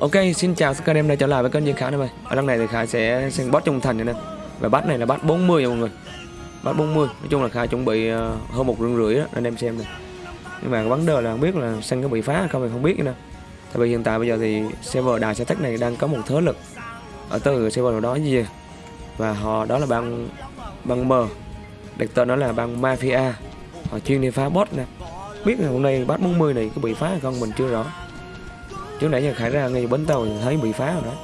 Ok, xin chào các anh em đã trở lại với kênh Diên Khải này mày. Ở lần này thì Khải sẽ xem boss trung thành này nè. Và bắt này là bắt 40 nha mọi người. Bắt 40. Nói chung là Khải chuẩn bị ờ, hơn một rưỡi rưỡi đó anh em xem này. Nhưng mà vấn đề là không biết là sang có bị phá hay không thì không biết nữa. Tại vì hiện tại bây giờ thì server đài xe tech này đang có một thế lực ở từ server nào đó gì và họ đó là bang bang M đặt tên nó là bang Mafia họ chuyên đi phá boss nè biết là hôm nay bắt 40 này có bị phá hay không mình chưa rõ trước nãy giờ khải ra ngay bến tàu thấy bị phá rồi đó.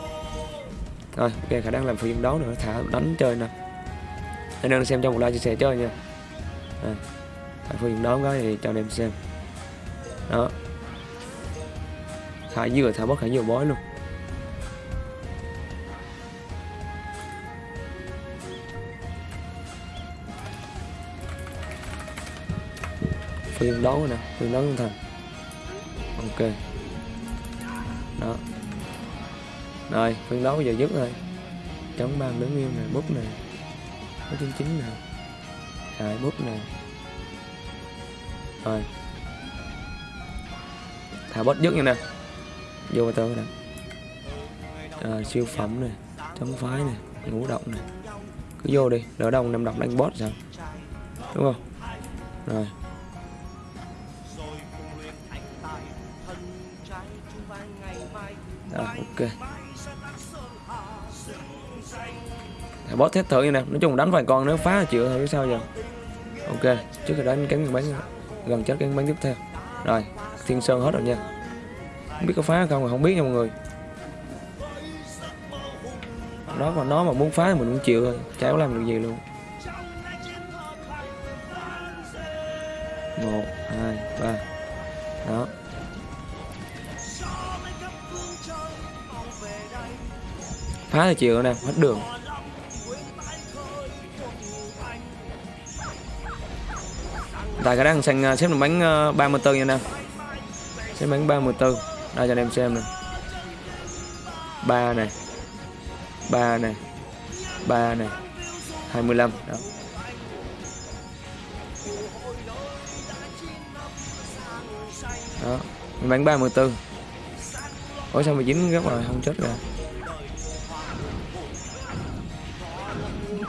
Rồi ok khải đang làm phiên đấu nữa thả đánh chơi nè. Anh em xem trong một like chia sẻ chơi nha. À, thả phiên đấu cái thì cho anh em xem. Đó. Khải vừa thả bớt khải vừa bói luôn. Phiên đấu nè phiên đấu thành ok đó. Rồi phân đấu bây giờ dứt rồi chống ban đứng im này bút này có chín chín này, rồi bút này, rồi. Thả bút dứt như nè. Vô tơ nè. Rồi siêu phẩm này chống phái này ngũ động này cứ vô đi đỡ đông năm độc đánh boss sao? Đúng không? Rồi. Rồi, ok. Để boss thét thử như nè Nói chung đánh vài con nếu phá là chịu thôi sao giờ. Ok Trước khi đánh cánh bắn Gần chết cánh bắn tiếp theo. Rồi Thiên Sơn hết rồi nha. Không biết có phá không mà không biết nha mọi người. Nó mà nó mà muốn phá thì mình cũng chịu thôi Chả có làm được gì luôn. Một hai ba. Đó. Phá thì chịu nè hết đường. Tại cái đang xanh à, xếp được bánh à, 34 nha nè xếp bánh 34 đây, cho anh em xem nè. Ba này. Ba này. Ba này. 25 đó. Đó. Bánh 34 Ủa, sao mà dính gấp rồi không chết rồi?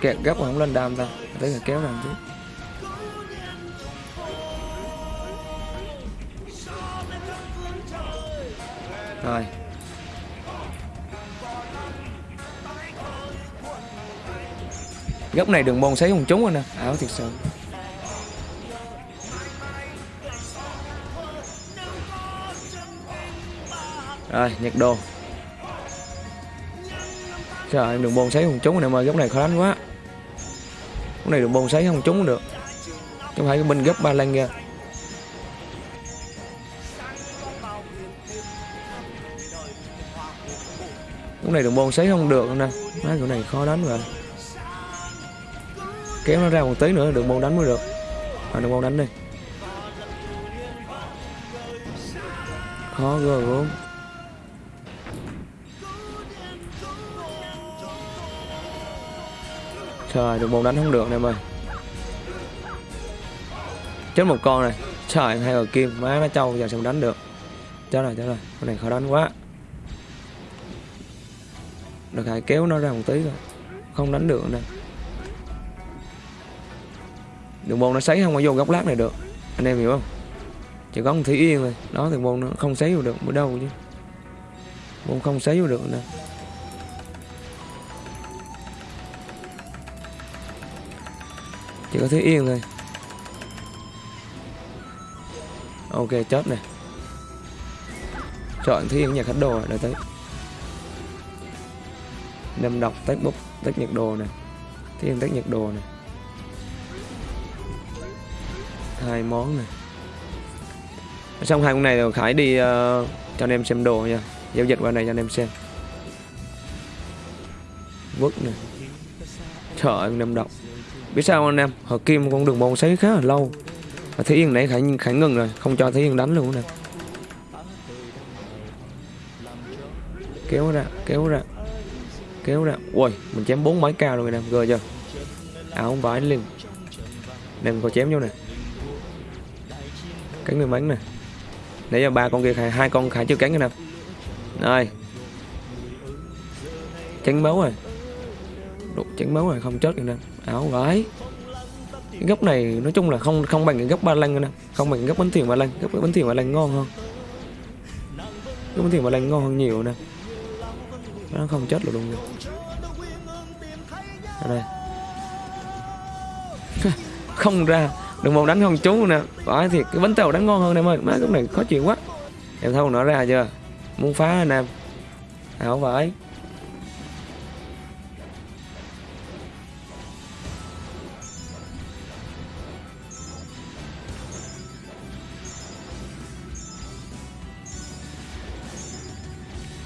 Kẹt gấp mà không lên đam ta tới là kéo đam chứ. Rồi. Góc này đường môn sấy không trúng rồi nè. Ảo thiệt sự. Rồi, nhặt đồ. Trời em đường môn sấy không trúng rồi nè, mà góc này khó đánh quá góc này được bồn sấy không trúng được. Chúng phải bên gấp ba lan ra góc này được bồn sấy không được nè. Má chỗ này khó đánh rồi kéo nó ra một tí nữa, được bồn đánh mới được. À được bồn đánh đi. Khó ghê gớm. Trời, đường bóng đánh không được em ơi Chết một con này. Trời, hai ở kim, má nó trâu giờ sao đánh được? Chết rồi, chết rồi. Con này khó đánh quá. Được hãy kéo nó ra một tí rồi Không đánh được nè. Đường bồn nó sấy không có vô góc lát này được. Anh em hiểu không? Chỉ có một Thủy Yên thôi. Đó đường bồn nó không sấy vô được. Bữa đâu chứ. Bồn không sấy vô được nè. Chỉ có thứ yên thôi. Ok chết này chọn thứ yên nhà khách đồ rồi tới. Nâm đọc tách bút tách nhiệt đồ này thứ yên tách nhiệt đồ này hai món này xong hai con này rồi khải đi uh, cho anh em xem đồ nha. Giao dịch qua này cho anh em xem. Vứt này trời ơi năm đọc biết sao anh em? Họ kim con đường bóng sấy khá là lâu. Và thế yên nãy khải khải ngừng rồi, không cho thế yên đánh luôn nè. Kéo ra kéo ra kéo ra. Ui mình chém bốn máy cao rồi nè gờ chưa? Áo không phải liền đem có chém vô nè. Cánh người bắn nè. Nãy giờ ba con kia khải hai con khải chưa cánh nè rồi tránh máu rồi. Đục tránh máu rồi, không chết anh nè áo gái. Cái góc này nói chung là không không bằng cái góc ba lăng nè. Không bằng cái góc bánh thuyền ba lăng. Góc bánh thuyền ba lăng ngon hơn. Góc bánh thuyền ba lăng ngon hơn nhiều nè. Nó không chết luôn rồi ở đây. Không ra. Đừng một đánh không trúng nè. Phải thiệt, cái bánh tàu đánh ngon hơn em ơi má cái này khó chịu quá. Em thâu nó ra chưa? Muốn phá anh em ảo vải.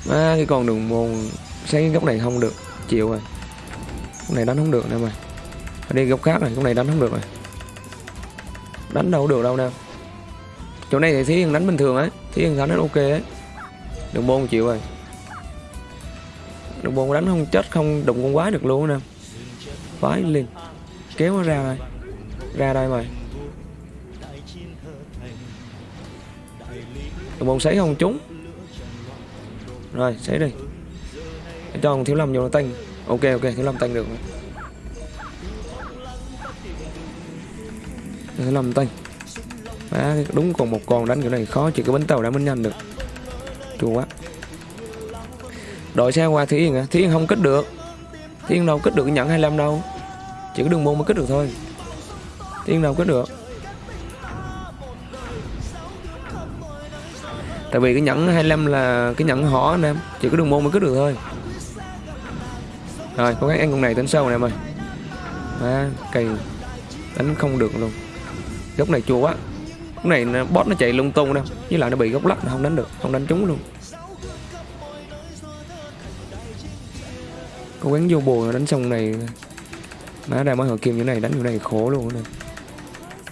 À, cái con đường môn sáng cái góc này không được chịu rồi. Góc này đánh không được nè mày. Đi góc khác này góc này đánh không được rồi. Đánh đâu được đâu nè. Chỗ này thì thí hiền đánh bình thường ấy thí hiền đánh ok ấy. Đường môn chịu rồi. Đường môn đánh không chết không đụng con quái được luôn nè. Quái liền kéo nó ra rồi ra đây mày. Đường môn sấy không trúng rồi sấy đi. Cho thằng thiếu lâm vô nó tanh. Ok ok thiếu lâm tanh được thiếu lâm tanh. Má, đúng còn một con đánh kiểu này khó chỉ có bánh tàu đã mới nhanh được. Chua quá. Đội xe qua Thí Yên à Thí Yên không kích được. Thí Yên đâu kích được nhận 25 đâu. Chỉ có đường môn mới kích được thôi. Thí Yên đâu kích được. Tại vì cái nhẫn 25 là cái nhẫn họ anh em. Chỉ có đường môn mới cứ được thôi. Rồi cố gắng ăn con này tính sâu nè em ơi. À, cây. Đánh không được luôn. Góc này chua quá. Góc này bot nó chạy lung tung đâu. Với lại nó bị góc lắc nó không đánh được. Không đánh trúng luôn. Cố gắng vô bùa đánh xong này. Má ra mới hợp kim như này đánh như này khổ luôn nè.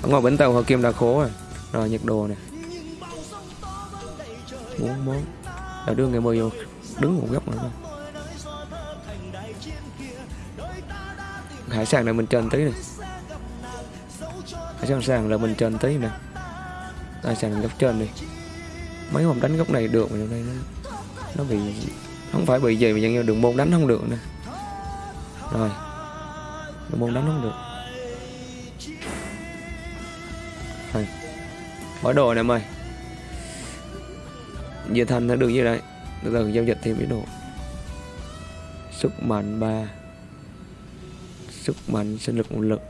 Ở ngoài bến tàu hợp kim đã khổ rồi. Rồi nhiệt đồ nè bốn món. Là đưa ngày mười vô đứng một góc nữa hải sản này mình trên tí này hải sản sàn là mình trên tí nè. Hải sản góc trên đi. Mấy hôm đánh góc này được mà đây nó, nó bị không phải bị gì mà nhưng đường môn đánh không được nè. Rồi. Đường môn đánh không được. Rồi. Bỏ đồ này em ơi Giờ thành nó được như đấy Từ từ giao dịch thêm cái đồ. Sức mạnh 3 Sức mạnh sinh lực nguồn lực.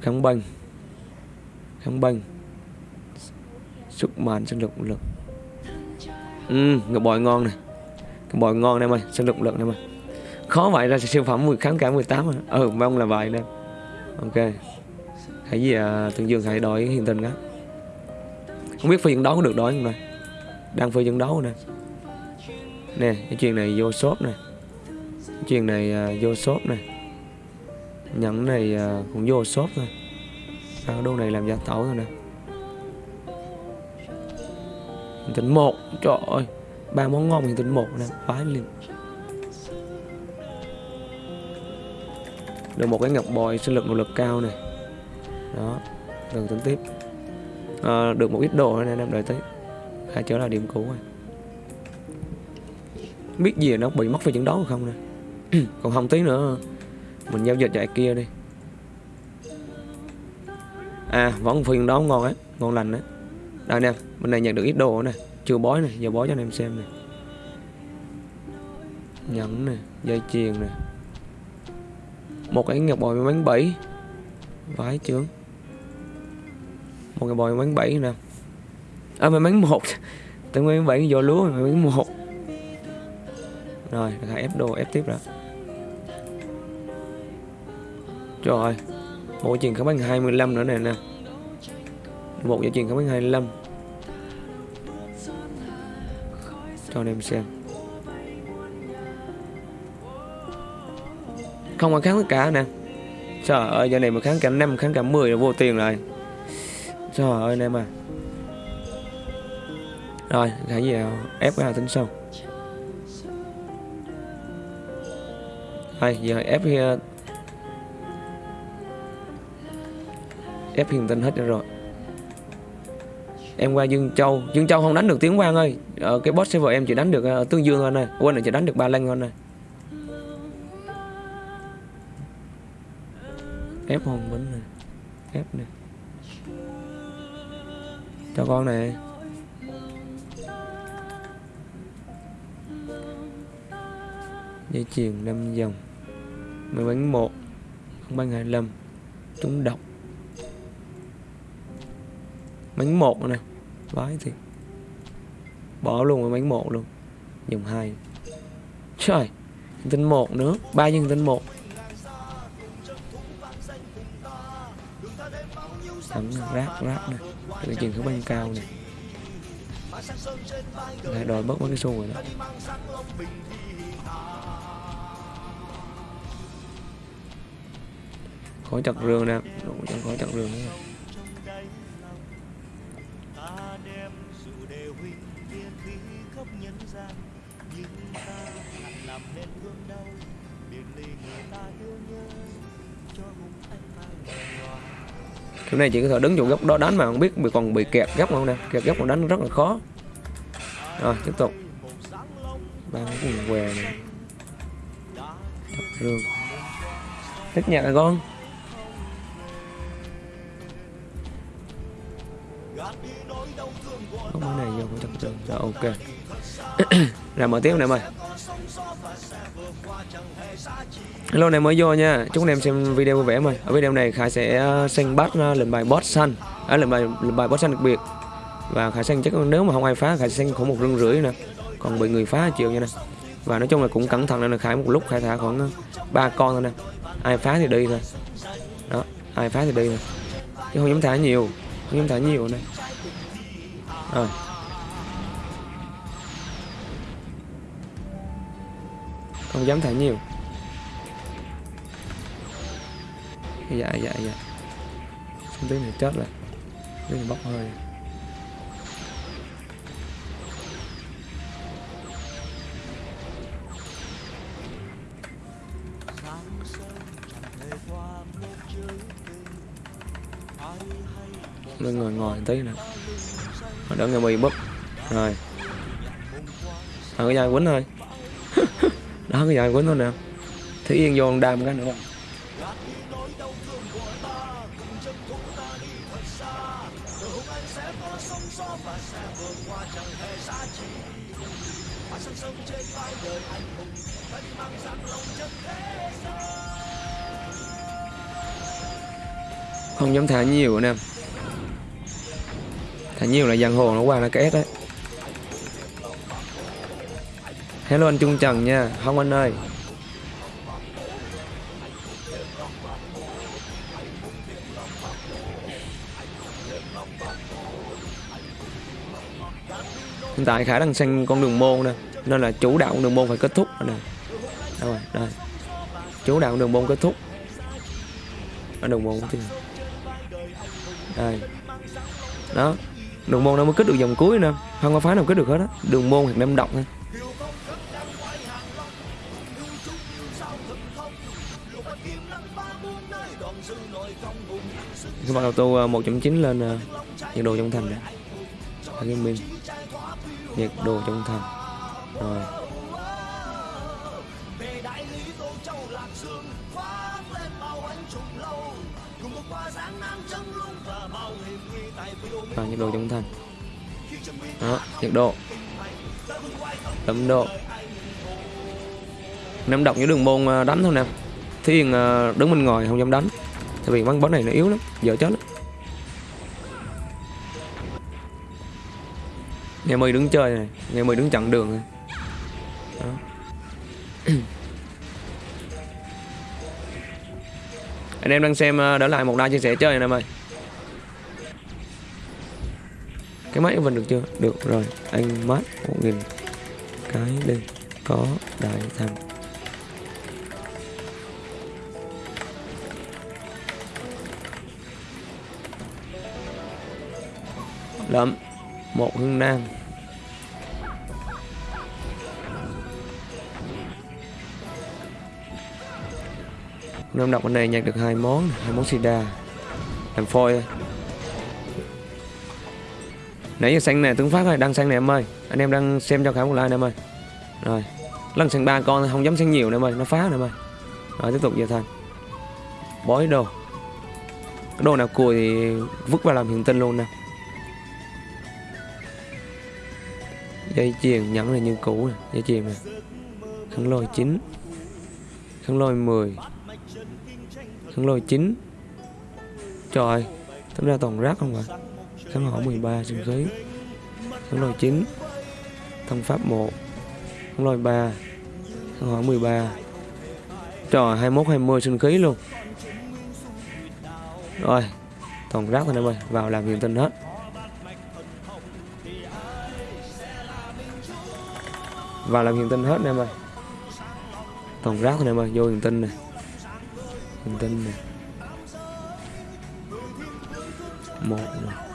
Kháng banh Kháng banh Sức mạnh sinh lực nguồn lực. Ừ, ngọc bòi ngon này Ngọc bòi ngon em ơi, sinh lực nguồn lực em ơi. Khó vậy ra siêu phẩm 10 kháng cả 18 à Ừ, mong là vậy nè Ok. Hãy gì à, Tương Dương hãy đổi hiện tình đó Không biết phiên đó có được đổi không đây đang phơi trận đấu nè. Nè cái chuyện này vô shop nè. Cái chuyện này uh, vô shop nè. Nhẫn này uh, cũng vô shop thôi. Sao đô này làm giả tẩu thôi nè. Hiện tính một trời ơi. Ba món ngon thì tính một nè. Phái liền. Được một cái ngọc bòi sinh lực nội lực cao này đó từ tính tiếp. À, được một ít đồ nữa nè em đợi tới cả trở lại điểm cũ rồi. Biết gì nó bị mất về trận đấu không nè? Còn không tí nữa. Mình giao dịch lại kia đi. À vẫn phiên đó ngon á, ngon lành á. Đây nè, bên này nhận được ít đồ nè. Chưa bói nè, giờ bói cho anh em xem nè. Nhẫn nè, dây chuyền nè. Một cái ngọc bòi bánh bảy. Vái chướng. Một cái bòi bánh bảy nè à mày bán một. Tôi nguyên bảy vô lúa, mày bán một. Rồi hãy ép đồ, ép tiếp rồi trời, một chuyện kháng bán 25 nữa này nè. Một giải chuyện kháng bán 25 cho anh em xem. Không có kháng tất cả nè. Trời ơi, giờ này mà kháng cả năm, kháng cả 10 là vô tiền rồi. Trời ơi, anh em à rồi hãy vào ép vào tính sau. Đây giờ ép cái ờ, ép hiền tinh hết rồi. Em qua Dương Châu. Dương Châu không đánh được Tiến Quang ơi. Ở cái boss server em chỉ đánh được ở Tương Dương thôi này. Quên là chỉ đánh được Ba Lăng thôi này. Ép hồn bính này. Ép này. Cho con này. Dây chuyền 5 dòng máy bánh một không bánh 25 trúng độc. Bánh một nè vái thì bỏ luôn cái bánh một luôn, dòng hai. Trời tinh một nữa, ba nhân tinh một thấm rác rác nè cái chuyện thứ bên cao nè lại đòi bớt mấy cái xu rồi đó. Có chặt rương nè. Đủ chẳng khỏi chặt rương nữa cái này chỉ có thể đứng chỗ góc đó đánh mà không biết bị còn bị kẹt góc không nè. Kẹt góc còn đánh rất là khó. Rồi, tiếp tục. Ba cái quần què này. Chặt rương thích nhạc à con. Không cái này vô cũng chặt chậm, rồi ok. Rồi mở tiếp nè mày Hello anh em mới vô nha. Chúc anh em xem video vui vẻ mời. Ở video này Khải sẽ xanh bắt lần bài boss xanh à, lần bài lần bài boss xanh đặc biệt. Và Khải xanh chắc nếu mà không ai phá Khải xanh khoảng một rưng rưỡi nè. Còn bị người phá chịu nha nè. Và nói chung là cũng cẩn thận nên là Khải. Một lúc Khải thả khoảng ờ, ba con thôi nè. Ai phá thì đi thôi. Đó ai phá thì đi thôi. Chứ không dám thả nhiều. Không dám thả nhiều nè. Rồi không dám thả nhiều. Dạ dạ dạ. Không tí này chết rồi. Tí này bốc hơi. Mình ngồi ngồi tí nữa. Đỡ nghe mi búp. Rồi. Thằng cái dài quýnh thôi. Đó, cái dài quýnh thôi nè. Thế Yên vô đam cái nữa. Không không dám thả nhiều anh em thả nhiều là giang hồ nó qua nó két đấy. Hello anh trung trần nha, không anh ơi. Hiện tại khả đang sang con đường môn nè, nên là chủ đạo con đường môn phải kết thúc nè. Đâu rồi? Đây. Chủ đạo con đường môn kết thúc. Ở đường môn chứ. Đây. Đó đường môn nó mới kết được dòng cuối nè không có phá nào kết được hết á. Đường môn hoặc năm động thôi. Đầu bắt à, một 1.9 lên à, nhiệt độ trong thành nè. Nhiệt độ trong thành. Rồi. Vào nhiệt độ trong thành đó, nhiệt độ. Tấm độ. Nắm đọc những đường môn à, đánh thôi nè. Thiên à, đứng bên ngoài không dám đánh. Tại vì bắn bóng này nó yếu lắm, dở chết lắm. Ngày mười đứng chơi này, ngày mười đứng chặn đường này. Đó. anh em đang xem à, đỡ lại một like chia sẻ chơi này em ơi cái máy mình được chưa? Được rồi, anh mát một nghìn cái đây, có đại thành lậm một hương nam Năm đọc bên này nhặt được hai món hai món sida. Làm phôi thôi nãy giờ xanh này, tướng phát rồi đang xanh này em ơi. Anh em đang xem cho khá một like em ơi. Rồi, lần xanh ba con không dám xanh nhiều nữa em ơi, nó phá nữa em ơi. Rồi, tiếp tục về thành bói đồ. Cái đồ nào cùi thì vứt vào làm hiện tinh luôn nè. Dây chuyền nhẫn là như cũ nè, dây chuyền nè. Khăn lôi 9 khăn lôi 10 khăn lôi 9 trời tính ra toàn rác không vậy? Khăn hỏa 13 sinh khí khăn lôi 9 thân pháp 1 khăn lôi 3 khăn hỏa 13 trời 21 20 sinh khí luôn. Rồi, toàn rác thôi em ơi vào làm hiện tinh hết. Vào làm hiện tinh hết em ơi toàn rác thôi em ơi vô hiện tinh này hiện tinh này một này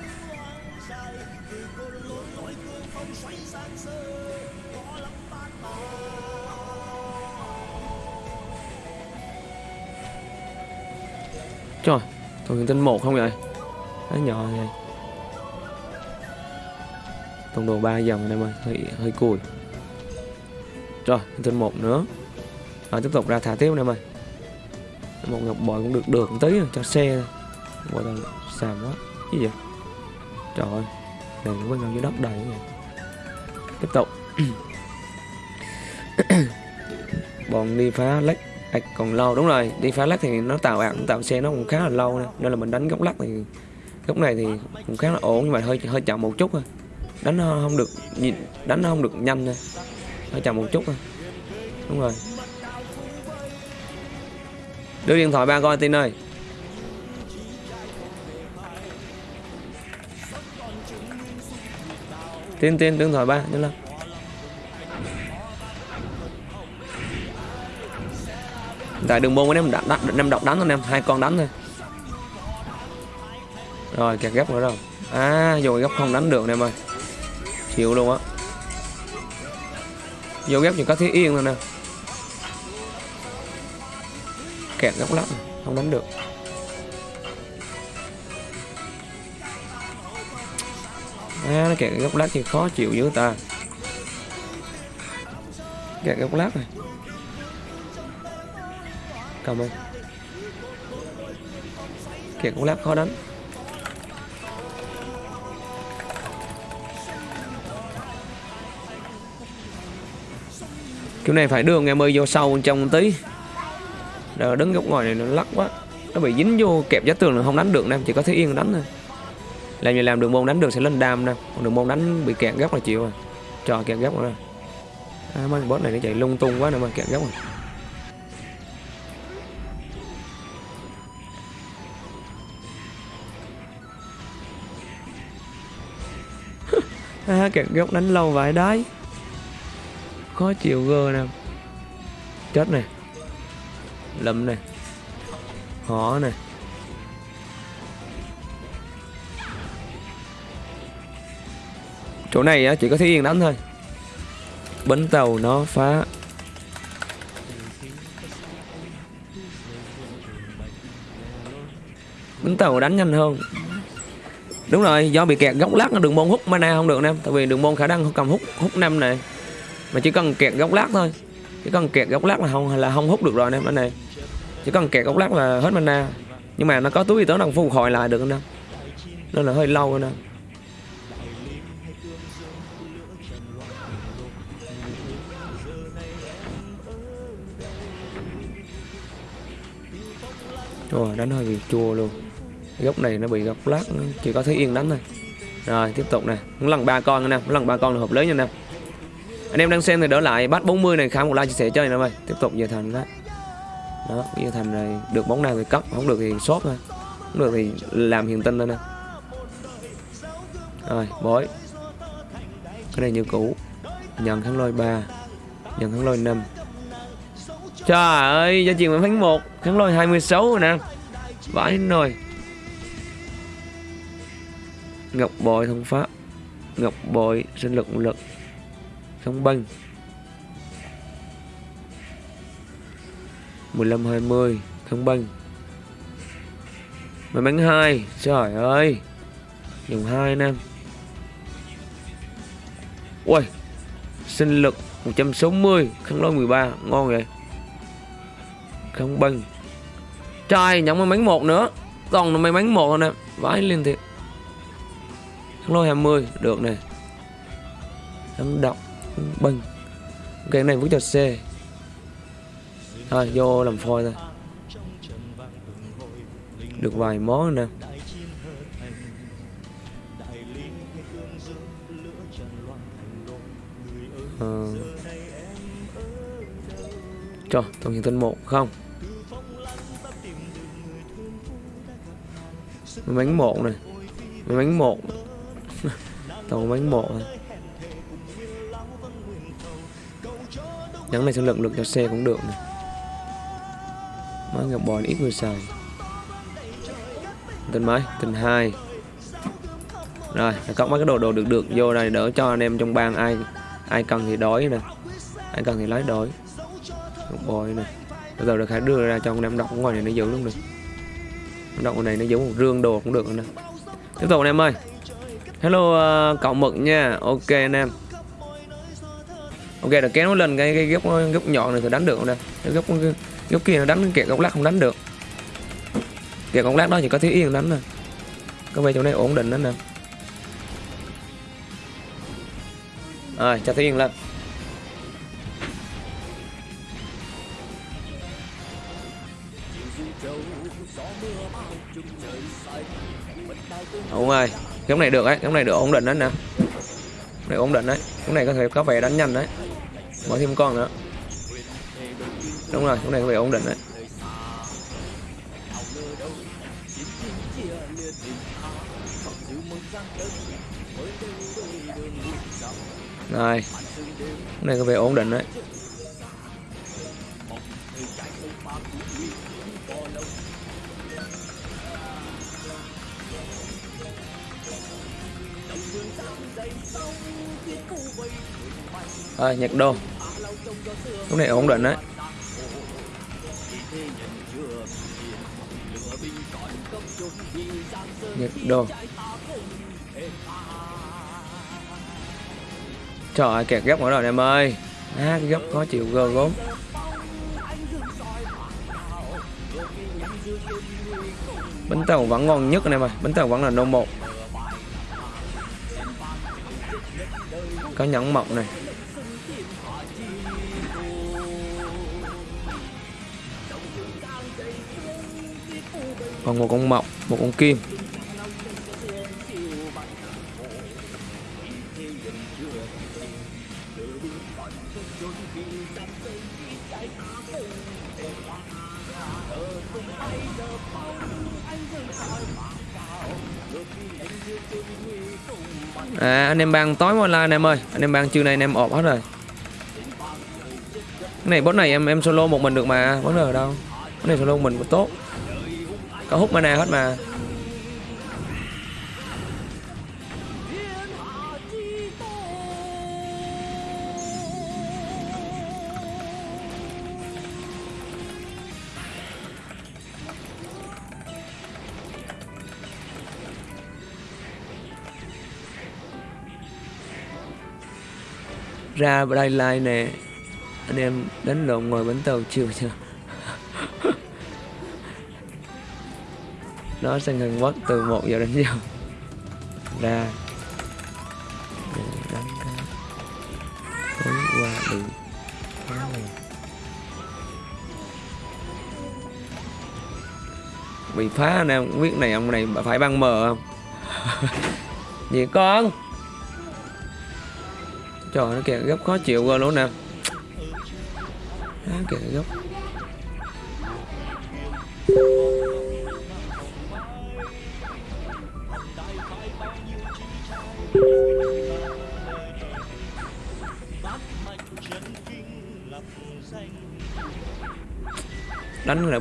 Trời, toàn hiện tinh một không vậy? Nó nhỏ vậy. Tổng đồ 3 dòng em ơi, hơi, hơi cùi. Rồi, hiện tinh một nữa. Rồi tiếp tục ra thả tiếp em ơi. Một ngọc bội cũng được được một tí cho xe Bội Gọi xàm quá. Cái gì vậy? Trời ơi, này nó quên vào dưới đất đầy vậy. Tiếp tục. Bọn đi phá lách Ảch còn lâu, đúng rồi, đi phá lắc thì nó tạo ảo, tạo xe nó cũng khá là lâu nè. Nên là mình đánh góc lắc thì, góc này thì cũng khá là ổn, nhưng mà hơi hơi chậm một chút thôi. Đánh nó không được nhìn đánh nó không được nhanh thôi hơi chậm một chút thôi. Đúng rồi. Đưa điện thoại ba coi, tin ơi. Tin tin điện thoại ba, nhanh lên. Tại đường môn của em đánh, đánh, năm độc đánh thôi em hai con đánh thôi. Rồi kẹt gấp nữa đâu. À vô gấp không đánh được em ơi. Chịu luôn á. Vô gấp chỉ có thiết yên thôi nè. Kẹt góc lắm không đánh được. À nó kẹt góc lát thì khó chịu dữ ta. Kẹt góc lát này. Cảm ơn. Kiện cũng lát khó đánh Kiểu này phải đưa em ơi vô sâu trong một tí. Rồi đứng góc ngoài này nó lắc quá. Nó bị dính vô kẹp giá tường là không đánh được nè Chỉ có thế yên đánh thôi. Làm gì làm đường môn đánh được sẽ lên đam nè. Còn đường môn đánh bị kẹt góc là chịu rồi. Trò kẹt góc rồi. À, mấy boss này nó chạy lung tung quá nè mà kẹt góc rồi. À, kẹt góc đánh lâu vậy đấy. Khó chịu gơ nè. Chết này lâm này họ này chỗ này á chỉ có thiên yên đánh thôi. Bến tàu nó phá. Bến tàu đánh nhanh hơn đúng rồi, do bị kẹt góc lát nó đường môn hút mana không được em tại vì đường môn khả năng cầm hút hút năm này. Mà chỉ cần kẹt góc lát thôi. Chỉ cần kẹt góc lát là không là không hút được rồi em anh này. Chỉ cần kẹt góc lát là hết mana. Nhưng mà nó có túi tới đang phục hồi lại được nè. Nên là hơi lâu nè. Rồi đánh hơi bị chua luôn góc này nó bị góc lát, chỉ có thấy yên đánh thôi. Rồi, tiếp tục nè. Lần ba con nè lần ba con là hợp lý nha nè. Anh em đang xem thì đỡ lại. Bắt 40 này khá một like chia sẻ chơi nè ơi tiếp tục về thành đó. Đó giờ thành này được bóng nào thì cấp không được thì shop thôi. Không được thì làm hiện tinh thôi nè. Rồi bối cái này như cũ. Nhận thắng lôi 3 nhận thắng lôi 5 trời ơi gia truyền vẫn thắng một, thắng lôi 26 rồi nè. Vãi nồi. Ngọc bội thông pháp. Ngọc bội sinh lực lực. Không băng 15 20 thông băng May mắn 2 Trời ơi. Dùng 2 anh em. Ui sinh lực 160 khăn lôi 13 ngon vậy. Không băng trai nhận may mắn một nữa. Toàn là may mắn một nè vãi liên thiệt. Thắng lôi 20 được nè. Đấm độc băng cái này vứt cho C. Thôi vô làm phôi thôi. Được vài món nè. Ờ. Trời, tổng hiện tinh một không? May bánh một này May bánh một Toàn bánh một này Nhắn này sinh lượng lực cho xe cũng được này máy ngọc bò ít người xài. Tình mấy? Tình hai. Rồi, cộng mấy cái đồ đồ được được vô đây đỡ cho anh em trong bang ai ai cần thì đói nè. Ai cần thì lấy đói. Ngọc bò nè. Bây giờ được hãy đưa ra cho anh em đọc ngoài này nó giữ luôn được đọc ngoài này nó giữ một rương đồ cũng được nè. Tiếp tục anh em ơi hello uh, cậu mực nha. Ok anh em. Ok là kéo nó lên cái, cái gốc gốc nhọn này thì đánh được không cái gốc cái, gốc kia nó đánh kẹt góc lát không đánh được. Kẹt góc lát đó chỉ có thiếu yên đánh nè. Có vẻ chỗ này ổn định đó nè. Rồi cho thiếu Yên lên. Đúng rồi cái này được ấy Cái này được ổn định đấy nè. Này ổn định đấy. Cái này có thể có vẻ đánh nhanh đấy. Mở thêm con nữa. Đúng rồi Cái này có vẻ ổn định đấy. Này, Cái này có vẻ ổn định đấy. À, nhật đô. Lúc này ổn định đấy. Nhật đô. Trời ơi kẹt gấp nữa rồi em ơi. À, cái góc khó chịu gơ gốm Bánh tàu vẫn ngon nhất anh em ơi. Bánh tàu vẫn là nô một. Có nhẫn mộng này. Còn một con mọc Một con kim. À anh em bang tối online anh em ơi. Anh em bang trưa nay anh em ọp hết rồi. Cái này boss này em em solo một mình được mà. Vấn đề ở đâu. Cái này solo một mình cũng tốt. Có hút mana hết mà. Ra đây like nè. Anh em đánh lộn ngồi bánh tàu chiều chưa? Nó sẽ ngừng mất từ 1 giờ đến giờ. Ra. Đánh cái tối qua được bị phá nè không biết này, ông này phải băng mờ không? Gì con? Trời nó kìa gấp khó chịu rồi luôn nè. Nó kìa gấp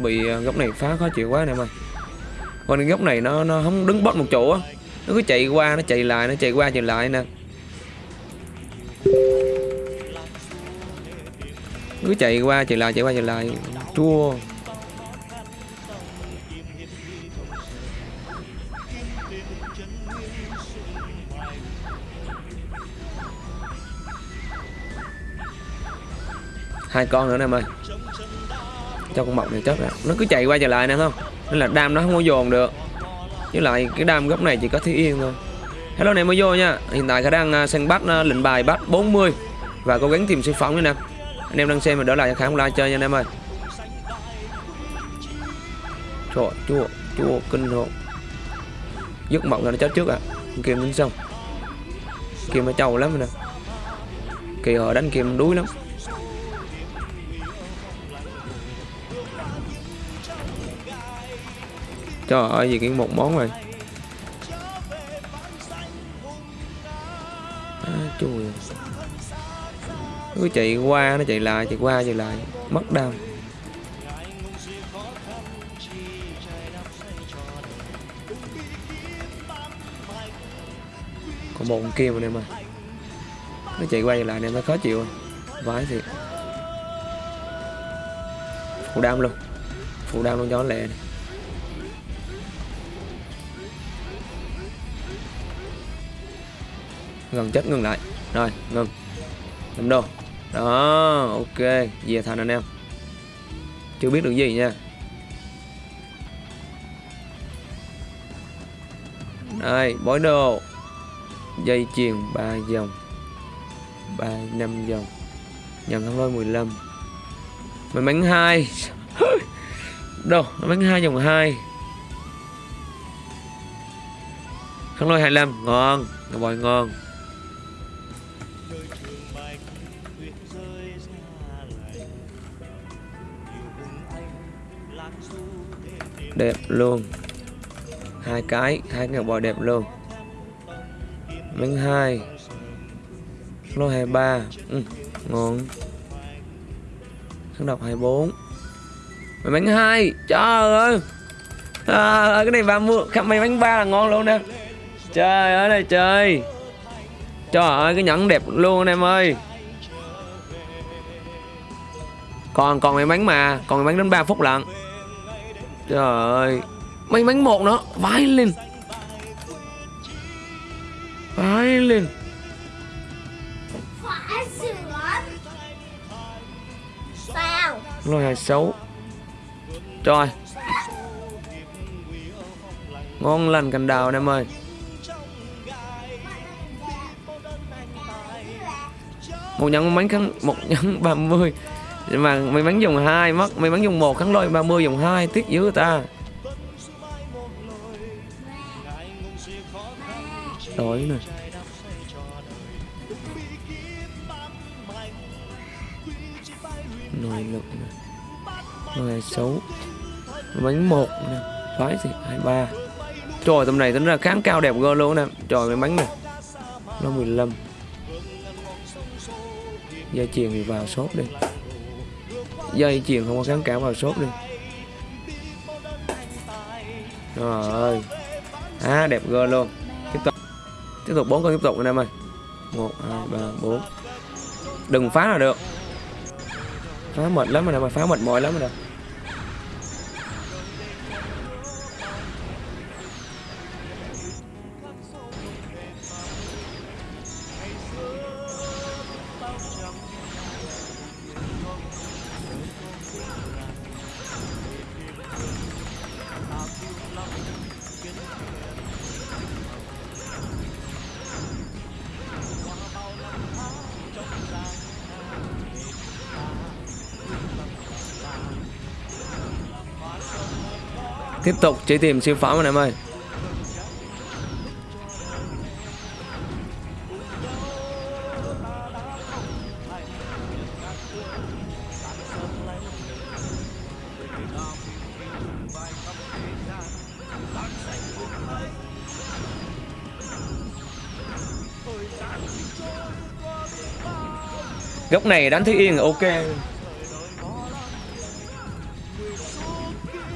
bị ờ, góc này phá, khó chịu quá nè em ơi. Còn góc này nó nó không đứng bót một chỗ á. Nó cứ chạy qua, nó chạy lại, nó chạy qua, chạy lại nè. Cứ chạy qua, chạy lại, chạy qua, chạy lại. Chua hai con nữa nè em ơi cho con mọc này chết rồi nó cứ chạy qua chạy lại nè không? Nên là đam nó không có dồn được. Với lại cái đam góc này chỉ có thiếu yên thôi. Hello anh em mới vô nha. Hiện tại khả đang à, săn bắt à, lệnh bài bắt 40 và cố gắng tìm siêu phẩm nữa nè. Anh em đang xem và đỡ lại cho khả like chơi nha anh em ơi. Trời, chua chua, kinh hồn dứt mộng là nó chết trước à. Kìm kim tính xong kim nó trâu lắm nè. Kỳ họ đánh kim đuối lắm. Trời ơi gì cái một món rồi. À, chui cứ chạy qua nó chạy lại chạy qua chạy lại. Mất đam. Còn một kia mà em ơi nó chạy qua chạy lại em nó khó chịu. Vãi thiệt. Phụ đam luôn. Phụ đam luôn cho nó lẹ này. Gần chết ngừng lại. Rồi, ngừng. Năm đồ. Đó, ok. Về thành anh em. Chưa biết được gì nha. Đây, bói đồ. Dây chuyền 3 dòng. 3 5 dòng. Nhận không lôi 15 mình mắn hai. Đâu may mắn hai dòng 2 khăn lôi 25 ngon. Ngà bòi ngon. Đẹp luôn. Hai cái hai cái bò đẹp luôn. Miếng hai. Lô hai ba. Ừ, ngon. Kháng độc 24 mày bánh hai trời ơi. À, cái này ba mua khắp mày bánh ba là ngon luôn nè. Trời ơi này trời. Trời ơi cái nhẫn đẹp luôn anh em ơi. Còn còn mấy bánh mà còn mấy bánh đến 3 phút lận trời ơi. Mấy bánh một nữa vãi lên. Vãi lên. Sao lôi hai xấu trời. Ngon lành cành đào anh em ơi. Một nhẫn bánh khăn một nhẫn 30 nhưng mà may mắn dùng hai mất may mắn dùng một kháng lôi 30 dùng hai, tiếc dữ ta. Đói nè nồi lực nè. Nồi xấu. Bánh một nè. Phái gì hai ba. Trời, tầm này tính ra kháng cao đẹp gơ luôn nè. Trời mấy bánh nè. Nó 15 gia truyền thì vào sốt đi dây chuyền không có kháng cả vào sốt đi. Trời ơi à đẹp gơ luôn. Tiếp tục. Tiếp tục, bốn con tiếp tục anh em ơi. Một, hai, ba, bốn. Đừng phá là được. Phá mệt lắm rồi nè, mà phá mệt mỏi lắm rồi nè. Tiếp tục chỉ tìm siêu phẩm anh em ơi. Góc này đánh Thúy Yên là ok.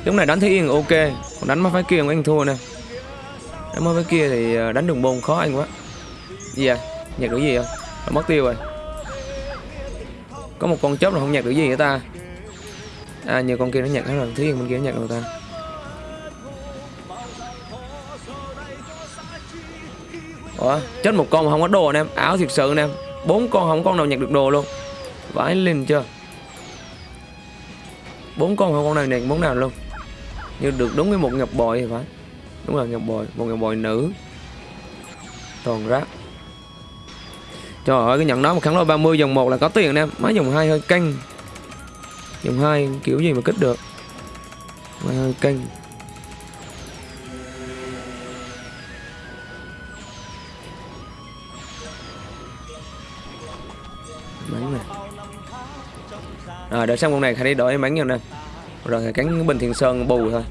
Lúc này, đánh thấy Yên ok. Còn đánh mấy phái kia anh thua nè. Đánh mấy phái kia thì ờ, đánh đường bồn khó anh quá. Gì à Nhặt được gì không Đã ờ, mất tiêu rồi. Có một con chớp là không nhặt được gì vậy ta? À nhiều con kia nó nhặt hết rồi Thúy Yên bên kia nó nhặt rồi ta. Ủa, chết một con mà không có đồ anh em. Áo thiệt sự anh em. Bốn con không con nào nhặt được đồ luôn. Vãi lên chưa? Bốn con không con này này bốn nào luôn như được đúng với một ngọc bội thì phải. Đúng là ngọc bội, một ngọc bội nữ. Toàn rác. Trời ơi, cái nhận đó mà kháng lôi 30 dòng một là có tiền em mấy dòng hai hơi canh dòng hai kiểu gì mà kích được? Mà hơi canh bắn này. À, Đợi xong con này khả đi đổi em bắn nhau nè rồi thì cắn bình Thiên sơn bù thôi.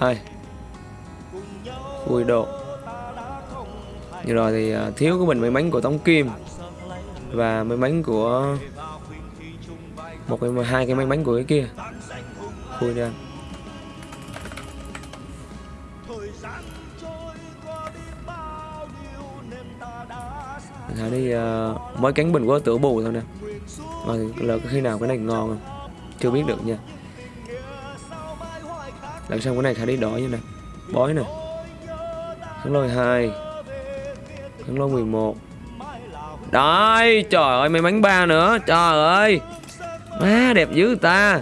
Hai. Vui độ. Như rồi thì à, thiếu cái bình may mắn của tống kim. Và may mắn của một cái hai cái may mắn của cái kia. Vui nha. Thì uh, ờ, mỗi cánh bình có tửa bù thôi nè. Mà là khi nào cái này ngon không chưa biết được nha. Lần sau cái này khả đi đỏ như nè. Bói nè. Khấn lôi hai. Khấn lôi 11 Đấy, trời ơi, may mắn ba nữa. Trời ơi. Má, đẹp dữ ta.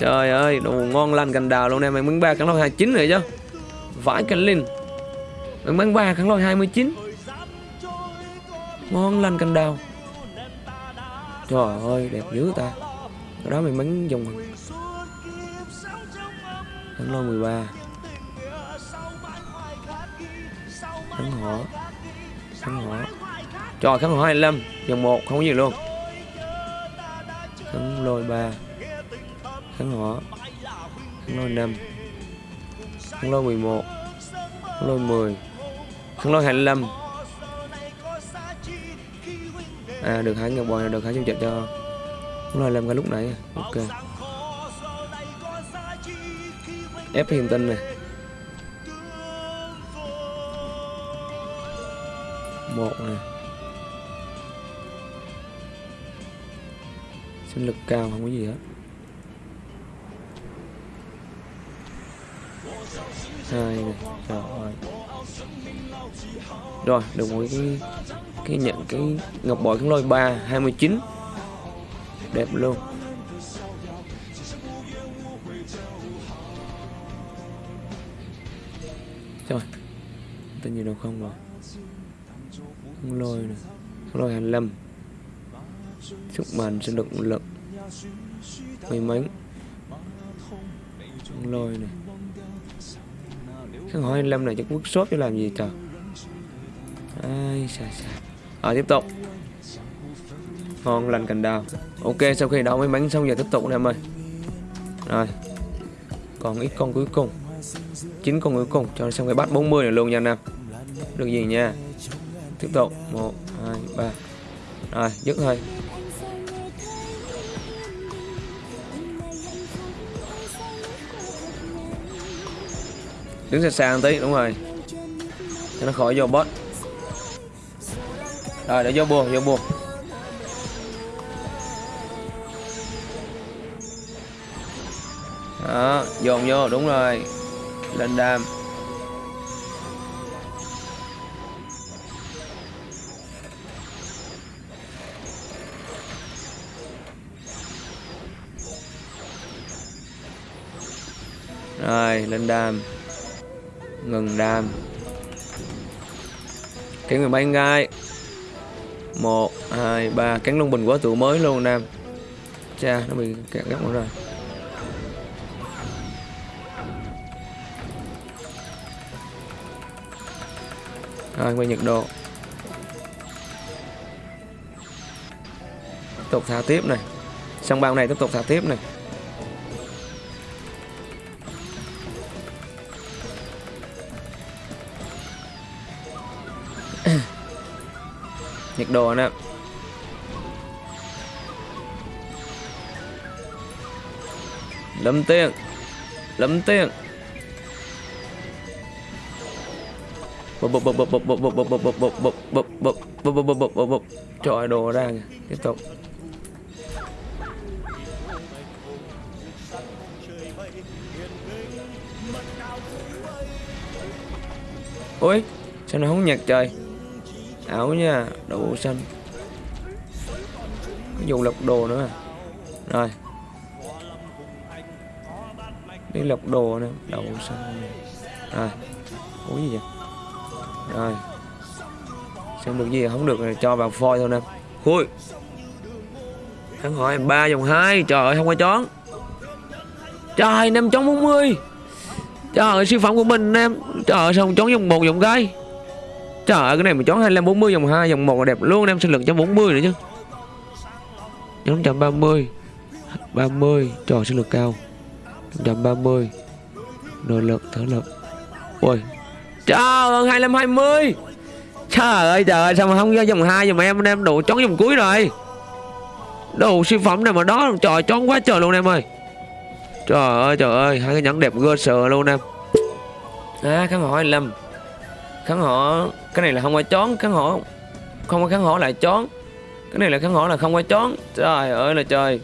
Trời ơi, đồ ngon lành cành đào luôn nè. May mắn ba khấn lôi 29 rồi chứ. Vãi cành linh. May mắn ba khấn lôi 29 Ngon lành cành đào. Trời ơi, đẹp dữ ta. Cái đó may mắn dùng thắng lô 13 thắng hỏa thắng hỏa Trời thắng hỏa 25 Dòng 1 không có gì luôn. Thắng lôi 3 thắng hỏa thắng lôi 5 thắng lôi 11 thắng lôi 10 thắng lôi 25 À được hai ngọc bò được hai trăm trận cho cũng là làm cái lúc nãy. Ok. Ép hiền tinh này. Một này. Sinh lực cao, không có gì hết. Hai này. Rồi rồi, được một cái cái nhận cái ngọc bội kháng lôi ba hai mươi chín. Đẹp luôn. Rồi tên gì đâu không rồi. Không lôi này Không lôi 25 sức mạnh sinh lực lực. May mắn. Không lôi này kháng hỏi 25 này chắc quốc shop cho làm gì trời. Ai xa xa à, tiếp tục. Ngon lành cành đào. Ok sau khi đậu may mắn xong giờ tiếp tục em ơi. Rồi. Còn ít con cuối cùng. Chín con cuối cùng. Cho xong cái bắt 40 này luôn nha anh em. Được gì nha. Tiếp tục. Một hai ba. Rồi dứt thôi. Đứng xa xa tí đúng rồi. Cho nó khỏi vô bot rồi, để vô buồn vô buồn. Đó, dồn vô, đúng rồi. Lên đam. Rồi, lên đam. Ngừng đam. Kiếm người bay gai? 1, 2, 3 Cắn lông bình quá tụ mới luôn Nam. Cha nó bị kẹt góc rồi. Rồi quay nhiệt độ. Tiếp tục thả tiếp này. Xong bao này tiếp tục thả tiếp này. Nhiệt độ nè lâm tiền lâm tiền bụp bụp bụp bụp bụp bụp bụp bụp bụp bụp bụp bụp bụp bụp bụp bụp bụp bụp bụp trời đồ ra kìa tiếp tục ôi sao nó không nhặt trời áo nha đậu xanh. Dùng lọc đồ nữa. Rồi. Đi lọc đồ nè đậu xanh rồi. Uống gì vậy? Rồi. Xem được gì? Không được thì cho vào phôi thôi nè. Khui. Hắn hỏi ba dòng hai. Trời ơi, không có chón. Trời, năm chón 40 trời ơi siêu phẩm của mình, em. Trời ơi, sao không chón dòng một dòng cái trời ơi, cái này mà chón 25 40 vòng 2 vòng 1 là đẹp luôn em sinh lực cho 40 nữa chứ. Nhóm 130 30 trời sinh lực cao. 130 nội lực thở lực. Ôi, trời ơi 25 20 trời ơi trời ơi, sao mà không ra dòng hai dòng em em đủ chón vòng cuối rồi. Đồ siêu phẩm này mà đó, trời chón quá trời luôn em ơi. Trời ơi trời ơi, hai cái nhẫn đẹp gơ sờ luôn em. À cái hỏi 25 kháng họ cái này là không qua chón kháng họ không có kháng họ lại chón. Cái này là kháng họ là không qua chón. Trời ơi là trời.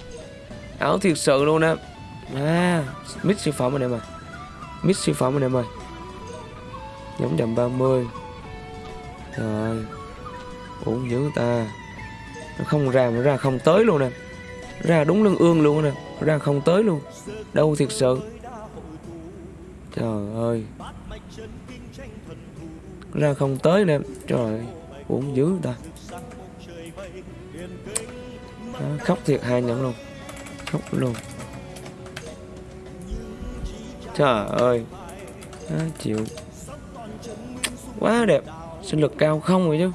Áo thiệt sự luôn á. À mít siêu phẩm anh em ơi mít siêu phẩm anh em ơi giống dầm 30 rồi uống dữ ta. Nó không ra mà ra không tới luôn nè. Ra đúng lưng ương luôn nè. Ra không tới luôn. Đâu thiệt sự. Trời ơi ra không tới nè. Trời ơi uống dữ ta. À, khóc thiệt hai nhẫn luôn. Khóc luôn. Trời ơi. À, chịu. Quá đẹp. Sinh lực cao không rồi chứ?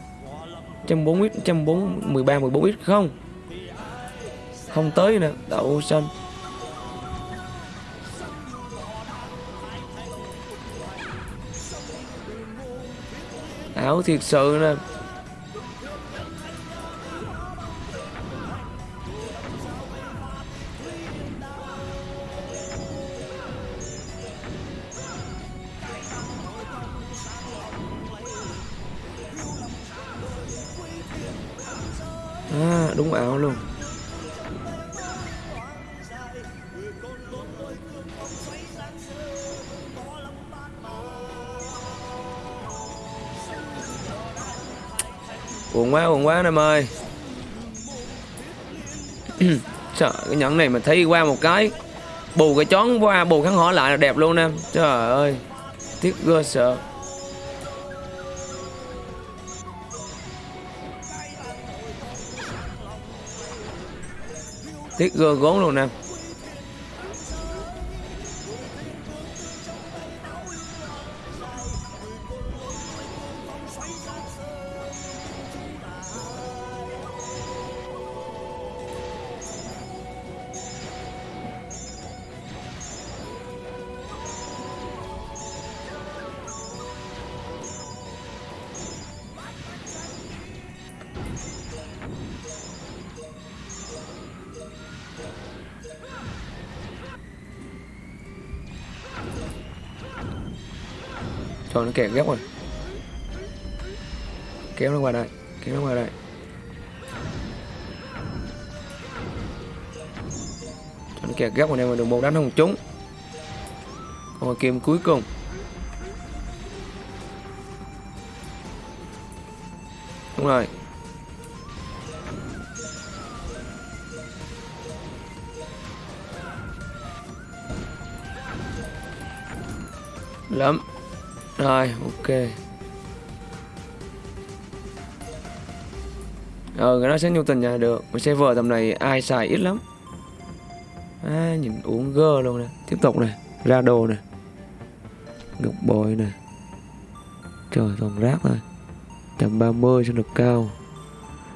104 ít 104 13 14 ít không. Không tới nè. Đậu xanh. Ảo thiệt sự nè. À, đúng ảo luôn. Buồn quá, buồn quá anh em ơi. Trời, cái nhẫn này mà thấy qua một cái Bù cái chón qua, bù khăn họ lại là đẹp luôn em. Trời ơi Tiếc gơ sợ. Tiếc gơ gốn luôn em. Kẻ ghép rồi. Kéo nó qua đây, Kéo nó qua đây. Cho nó kẹt ghép rồi nè mà đường một đánh không trúng. Còn kiếm cuối cùng. Đúng rồi. Lắm rồi ok. Ờ cái nó sẽ nhu tình nhà được. Mà server tầm này ai xài ít lắm. À, nhìn uống gơ luôn nè. Tiếp tục này ra đồ nè. Ngọc bội nè. Trời toàn rác thôi. 130 sinh lực cao.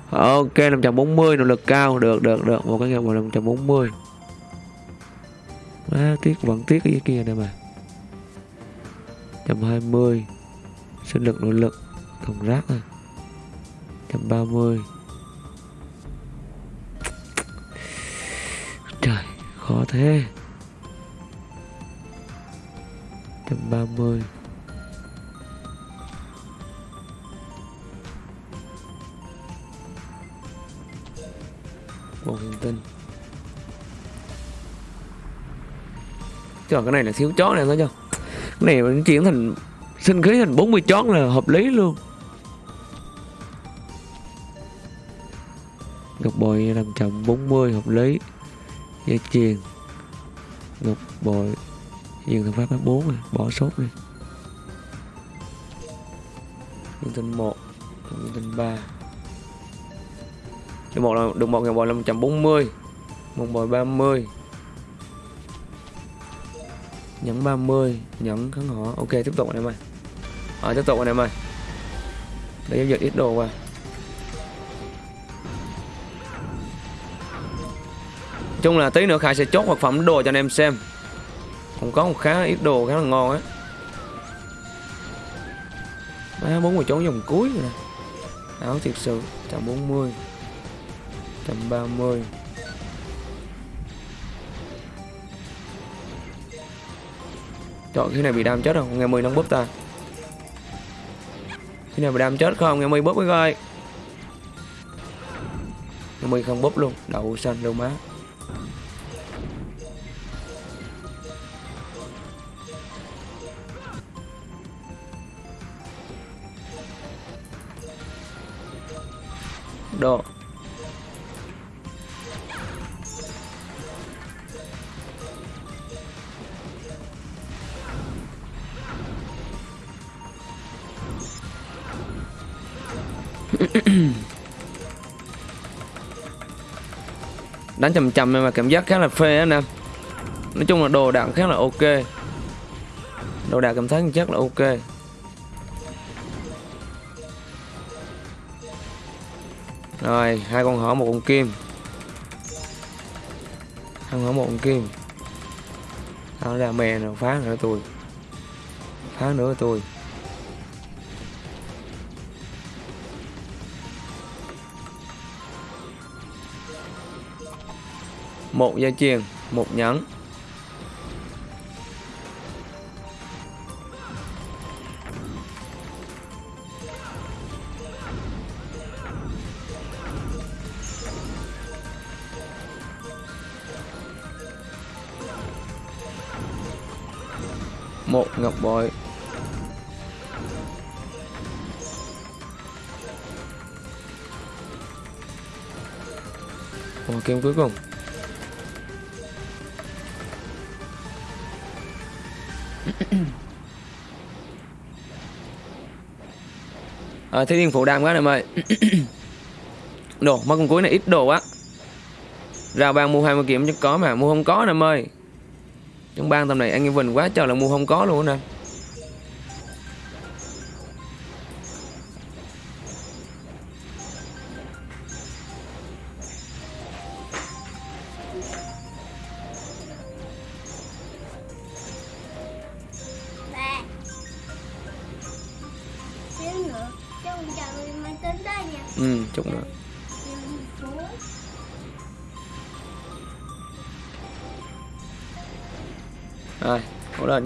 Ok 540 nội lực cao. Được được được. Một cái ngọc bội 540 à, tiếc vẫn tiếc cái kia này mà. 120 sức lực nội lực thùng rác à. 130 trời, khó thế. 130 một hành tinh. Trời, cái này là thiếu chó này thôi chưa này mình chuyển thành sinh khí thành 40 chót là hợp lý luôn. Ngọc bội làm chậm 40 hợp lý. Dây chuyền ngọc bội. Dừng thằng pháp phát 4 rồi bỏ sốt đi. Dương tinh 1 dương tinh 3 được một là được một, ngọc bội là 140 một bội 30 nhấn 30 nhấn kháng họ ok tiếp tục anh em ơi. À, tiếp tục anh em ơi. Để giao dịch ít đồ qua. Chung là tí nữa Khải sẽ chốt vật phẩm đồ cho anh em xem. Cũng có một khá ít đồ khá là ngon á. Ba bốn mươi chỗ dòng cuối rồi nè. Áo thiệt sự 140 130 Trời, cái này bị đam chết không? Nghe mười nâng búp ta Cái này bị đam chết không? Nghe mười búp với coi Nghe mười không búp luôn, Đậu xanh đâu má đánh chầm chầm mà cảm giác khá là phê anh em nói chung là đồ đạc khá là ok. Đồ đạc cảm thấy chắc là ok. Rồi, hai con hổ, một con kim. Hai con hổ, một con kim. Tao ra mè nào phá nữa tôi. Phá nữa tôi. Một dây chuyền một nhẫn. Một ngọc bội. Ồ, kim cuối cùng. À, thế thiên phụ đam quá em ơi. Đồ mất con cuối này ít đồ á rào ban mua 20 kiếm chắc có mà mua không có em ơi. Trong ban tầm này anh em vinh quá trời là mua không có luôn nè.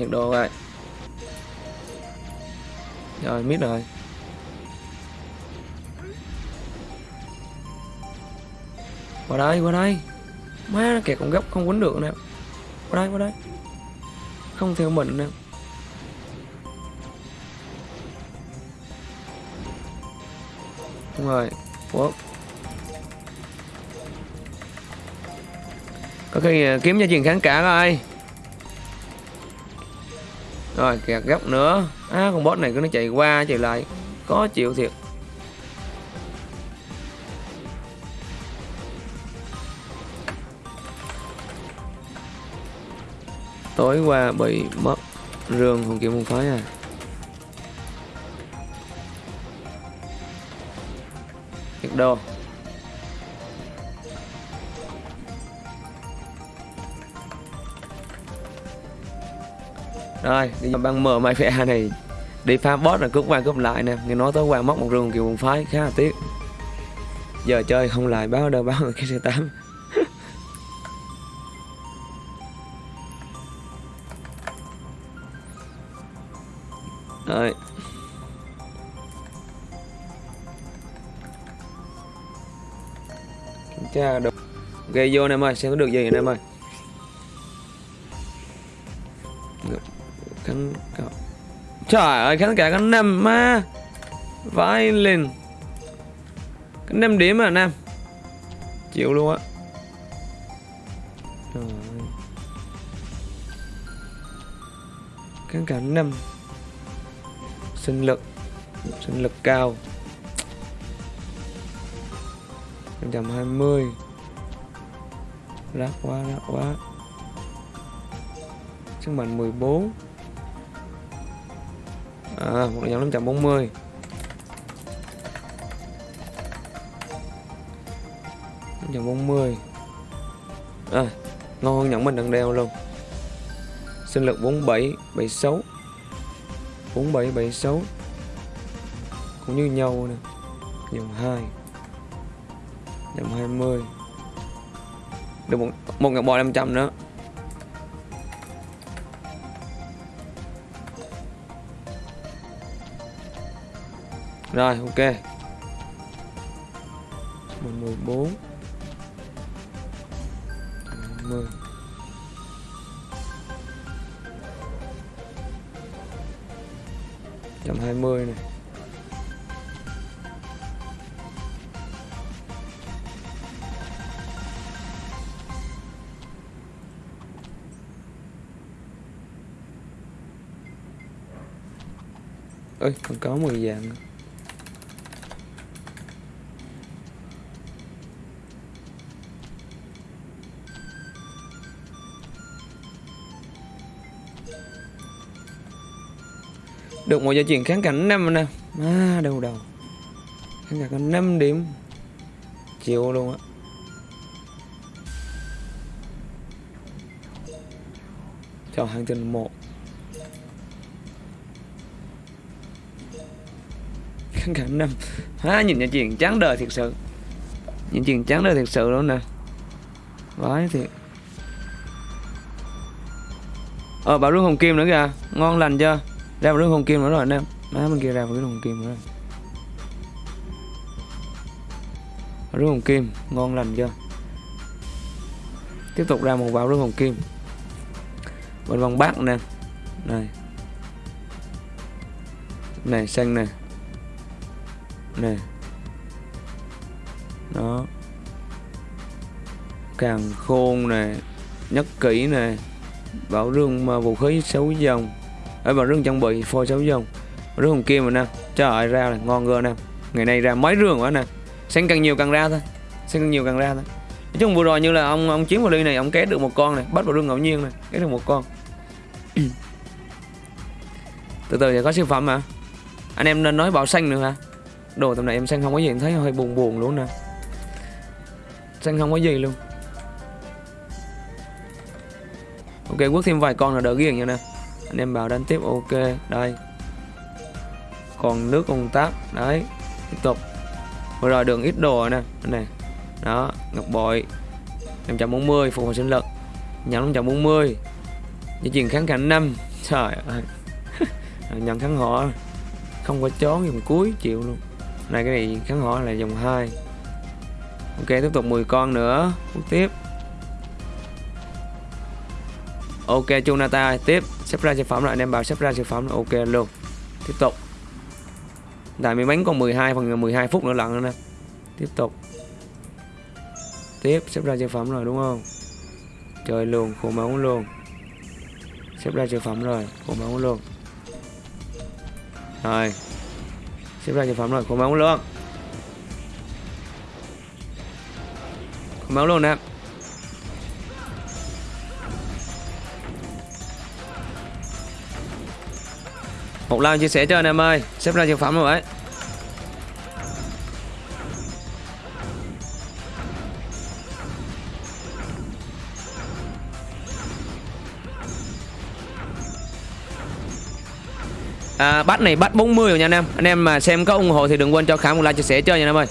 Hỗ đồ vậy rồi, mít rồi. Qua đây qua đây. Má nó kẹt con không quấn được nè. Qua đây qua đây. Không theo mình nè. Đúng rồi. Ủa. có khi à, kiếm cho chuyện kháng cả coi rồi, kẹt góc nữa. Á, con boss này cứ nó chạy qua, chạy lại. Có chịu thiệt. Tối qua bị mất rương hồn kiếm môn phái à. Nhiệt đồ. Rồi bây giờ băng mở máy phe này đi phá boss là cướp qua cướp lại nè nghe nói tối qua mất một rừng kiểu buồn phái khá là tiếc giờ chơi không lại báo đâu báo cái xe tám Rồi. Kiểm tra được. Gây vô anh em ơi, xem có được gì anh em ơi. Trời ơi, khán cả có năm ma. Vãi lên. Cái năm điểm à nam. chịu luôn á Trời ơi. kháng cả năm sinh lực sinh lực cao 120 Rác quá, rác quá Sức mạnh 14 À, một là nhóm 540 540 À, ngon hơn nhận mình đang đeo luôn. Sinh lực 47, 76 47, 76 Cũng như nhau nè. Dòng 2 Dòng 20 Được một, một ngọc bò 500 nữa. Rồi ok. 14 20 trăm hai mươi này. Ơi còn có 10 vàng nữa. Được một gia truyền kháng cảnh 5 nè. À, đâu đâu. Kháng cảnh 5 điểm. Chịu luôn á. Cho hàng tinh một. Kháng cảnh 5 à, nhìn nhà truyền chán đời thiệt sự. Nhìn truyền chán đời thiệt sự luôn nè. Vãi thiệt. Ờ bảo rương hồng kim nữa kìa. Ngon lành chưa? Ra một nước hồng kim nữa rồi anh em. Má bên kia ra một cái hồng kim nữa rồi. Rương hồng kim, ngon lành chưa? Tiếp tục ra một vào rương hồng kim. Bên vòng bát nè. Này. Này, xanh nè. Nè đó. Càng khôn nè. Nhất kỹ nè. Bảo rương mà vũ khí xấu dòng ở bà rương trang bị phôi sáu dòng rương hồng kia mà nè, trời ơi, ra là ngon gơ nè. Ngày nay ra mấy rương quá nè. Xanh càng nhiều càng ra thôi. Xanh càng nhiều càng ra thôi. Nói chung vừa rồi như là ông ông chiến vào ly này, ông kết được một con này, bắt vào rương ngẫu nhiên này kết được một con. Từ từ sẽ có siêu phẩm mà anh em nên nói bảo xanh nữa hả? Đồ tầm này em xanh không có gì, em thấy hơi buồn buồn luôn nè. Xanh không có gì luôn. Ok, quất thêm vài con là đỡ ghiền nha nè anh em vào đánh tiếp, ok. Đây. Còn nước công tác, đấy. Tiếp tục. Vừa rồi đường ít đồ nè này. Đó, ngọc bội. 540 phục hồi sinh lực. Nhận 540 di chuyển kháng cảnh 5 trời ơi. Nhận kháng họ không có chón dòng cuối chịu luôn. Này, cái này kháng họ là dòng 2 ok, tiếp tục 10 con nữa. Bước tiếp. Ok, Chunata tiếp xếp ra sản phẩm là anh em bảo xếp ra sản phẩm là ok luôn. Tiếp tục. Tại mình bánh còn 12 phần 12 phút nữa lận nữa nè tiếp tục. Tiếp, xếp ra sản phẩm rồi, đúng không? Chơi luôn, khổ máu luôn. Xếp ra sản phẩm rồi, khổ máu luôn. Rồi. Xếp ra sản phẩm rồi, khổ máu luôn. Khổ máu luôn nè. Một like chia sẻ cho anh em ơi. Xếp ra sản phẩm rồi đấy à, bắt này bắt 40 rồi nha anh em. Anh em mà xem có ủng hộ thì đừng quên cho Khám một like chia sẻ cho nha anh em ơi.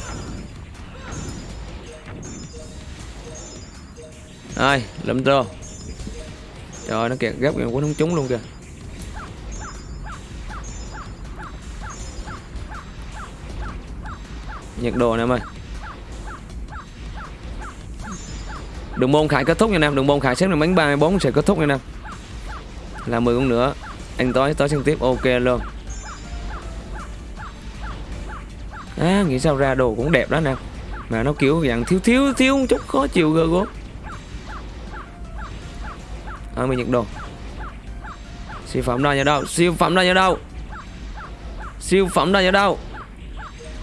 Rồi lụm trô trời nó kẹt gấp kìa quấn không trúng luôn kìa. Nhiệt độ anh em ơi. Đường môn khải kết thúc nha anh em, đường môn khải xếp được bánh 34 sẽ kết thúc nha anh em. Là 10 con nữa, anh tối tối xem tiếp, ok luôn. À nghĩ sao ra đồ cũng đẹp đó nè. Mà nó kiểu dạng thiếu thiếu thiếu một chút, khó chịu gơ gốm à mình nhận đồ siêu phẩm ra nhà đâu, siêu phẩm ra nhà đâu. Siêu phẩm ra nhà đâu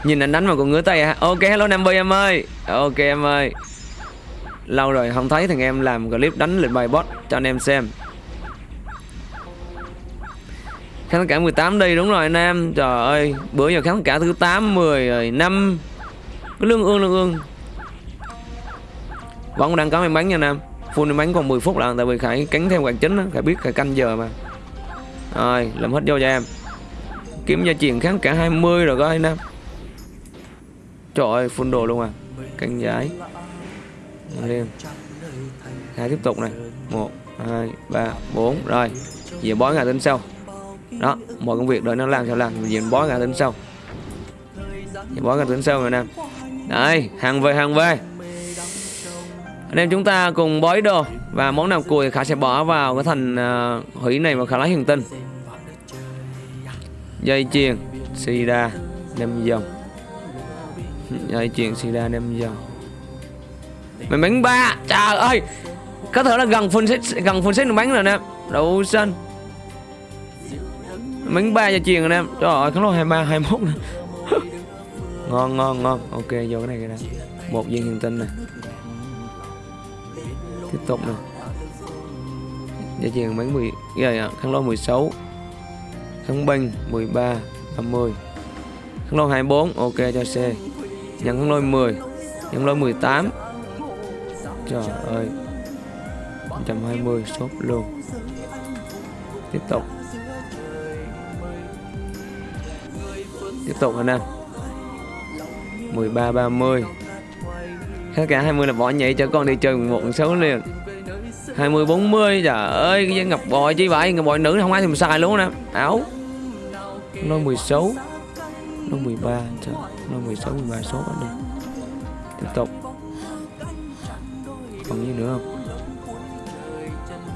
nhìn anh đánh mà còn ngứa tay à ok, hello nam Bi em ơi. Ok em ơi. Lâu rồi không thấy thằng em làm clip đánh lệnh bài bot cho anh em xem. Khán cả 18 đi, đúng rồi anh em. Trời ơi, bữa giờ khán cả thứ 8 10 rồi 5 cái lương ương lương ương. Vẫn đang có em bắn nha nam. Full em bắn còn 10 phút là tại vì khải cắn theo quạt chính á. Khải biết khải canh giờ mà. Rồi, làm hết vô cho em. Kiếm gia truyền kháng cả 20 rồi coi nam trời ơi full đồ luôn à. Canh giải lên hai tiếp tục này. Một hai ba bốn. Rồi về bói ngày tính sau. Đó mọi công việc đợi nó làm sao làm. Về bói ngày tính sau. Về bói ngày tính sau rồi nè đây hàng về hàng về. Anh em chúng ta cùng bói đồ. Và món nào cùi khả sẽ bỏ vào cái thành uh, hủy này mà khả lấy hiền tinh. Dây chuyền sida năm dòng dây chuyền sida năm dòng mày bắn ba, trời ơi. Có thể là gần full set, gần full set được bắn rồi nè. Đậu xanh. Bắn ba dây chuyền rồi nè. Trời ơi Khánh lô hai ba, hai mốt nè. Ngon ngon ngon. Ok, vô cái này cái này một viên hiền tinh nè. Tiếp tục nè. Dây chuyền bắn 10 cái này Khánh lô 16 Khánh binh 13 30 Khánh lô 24 ok, cho C nhận con lôi 10 nhận lôi 18 trời ơi 120 sốt luôn. Tiếp tục. Tiếp tục anh em 13 30 Hết cả 20 là bỏ nhảy cho con đi chơi một số liền. 20 40 trời ơi, cái ngập bòi chứ vậy? Ngập bòi nữ không ai thèm xài luôn nè áo nó 16 nó 13 nó 16 13 số đi tiếp tục. Còn gì nữa không?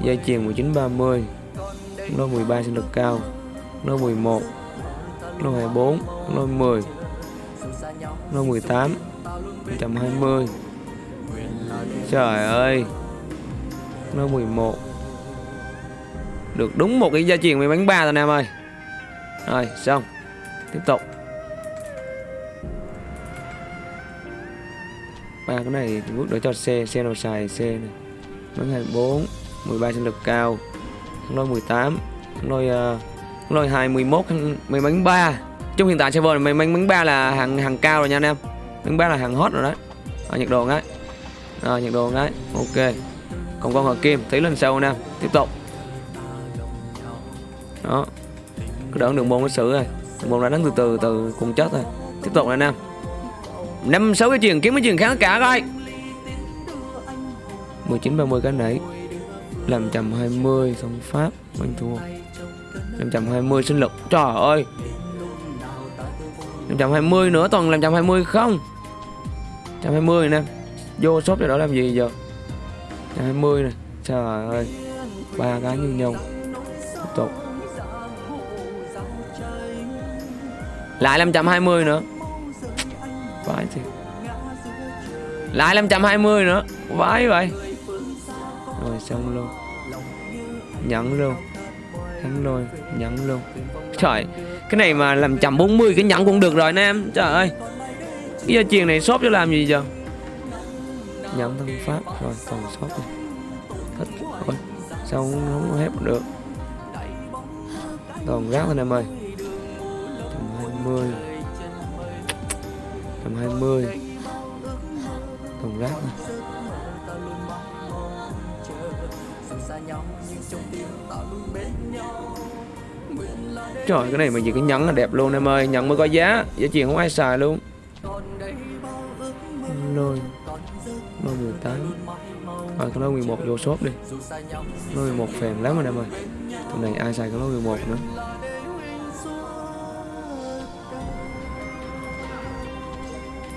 Dây chuyền 19 30 nó 13 sinh lực cao. Nó 11 nó 24 nó 10 nó 18 120 Trời ơi. Nó 11 Được đúng một cái gia truyền mình bánh ba rồi anh em ơi. Rồi, xong. Tiếp tục. Ba cái này bước đỡ cho xe xe nào xài xe này. Bánh 24 13 sinh lực cao. Lôi 18 lôi uh, lôi 21 mấy bánh 3 trong hiện tại server này mấy bánh bánh 3 là hàng hàng cao rồi nha anh em. Bánh 3 là hàng hot rồi đấy. À, nhiệt độ ngay. À, nhiệt độ ngay. Ok. Còn con hợp kim thấy lần sau nè. Tiếp tục. Đó. Cứ đỡ đường môn nó xử rồi. Đường môn đã đánh từ từ từ cùng chết rồi. Tiếp tục anh em năm sáu cái chuyền kiếm cái chuyền kháng cả coi. 19 30 cái nãy làm 120 xong pháp bánh thua. 520 sinh lực. Trời ơi. 520 nữa toàn làm 120 không? 120 nè. Vô shop cho đó làm gì giờ? 120 này trời ơi. Ba cái như nhau. Tiếp tục. Lại 520 nữa vãi thì lại 520 nữa. Vãi vậy. Rồi xong luôn. Nhận luôn. Thắng rồi. Nhận luôn. Trời cái này mà làm chậm 40 cái nhận cũng được rồi anh em. Trời ơi. Cái gia truyền này shop cho làm gì giờ? Nhận thân pháp. Rồi còn shop này. Thích rồi. Sao không, không hết được. Còn rác anh em ơi. 120 120 còn rác này. Trời, cái này mà gì cái nhẫn là đẹp luôn em ơi. Nhẫn mới có giá. Giá tiền không ai xài luôn. Lôi. Lôi 18 Rồi cái lôi 11 vô shop đi. Lôi 11 phèn lắm rồi em ơi. Tụi này ai xài cái lôi 11 nữa?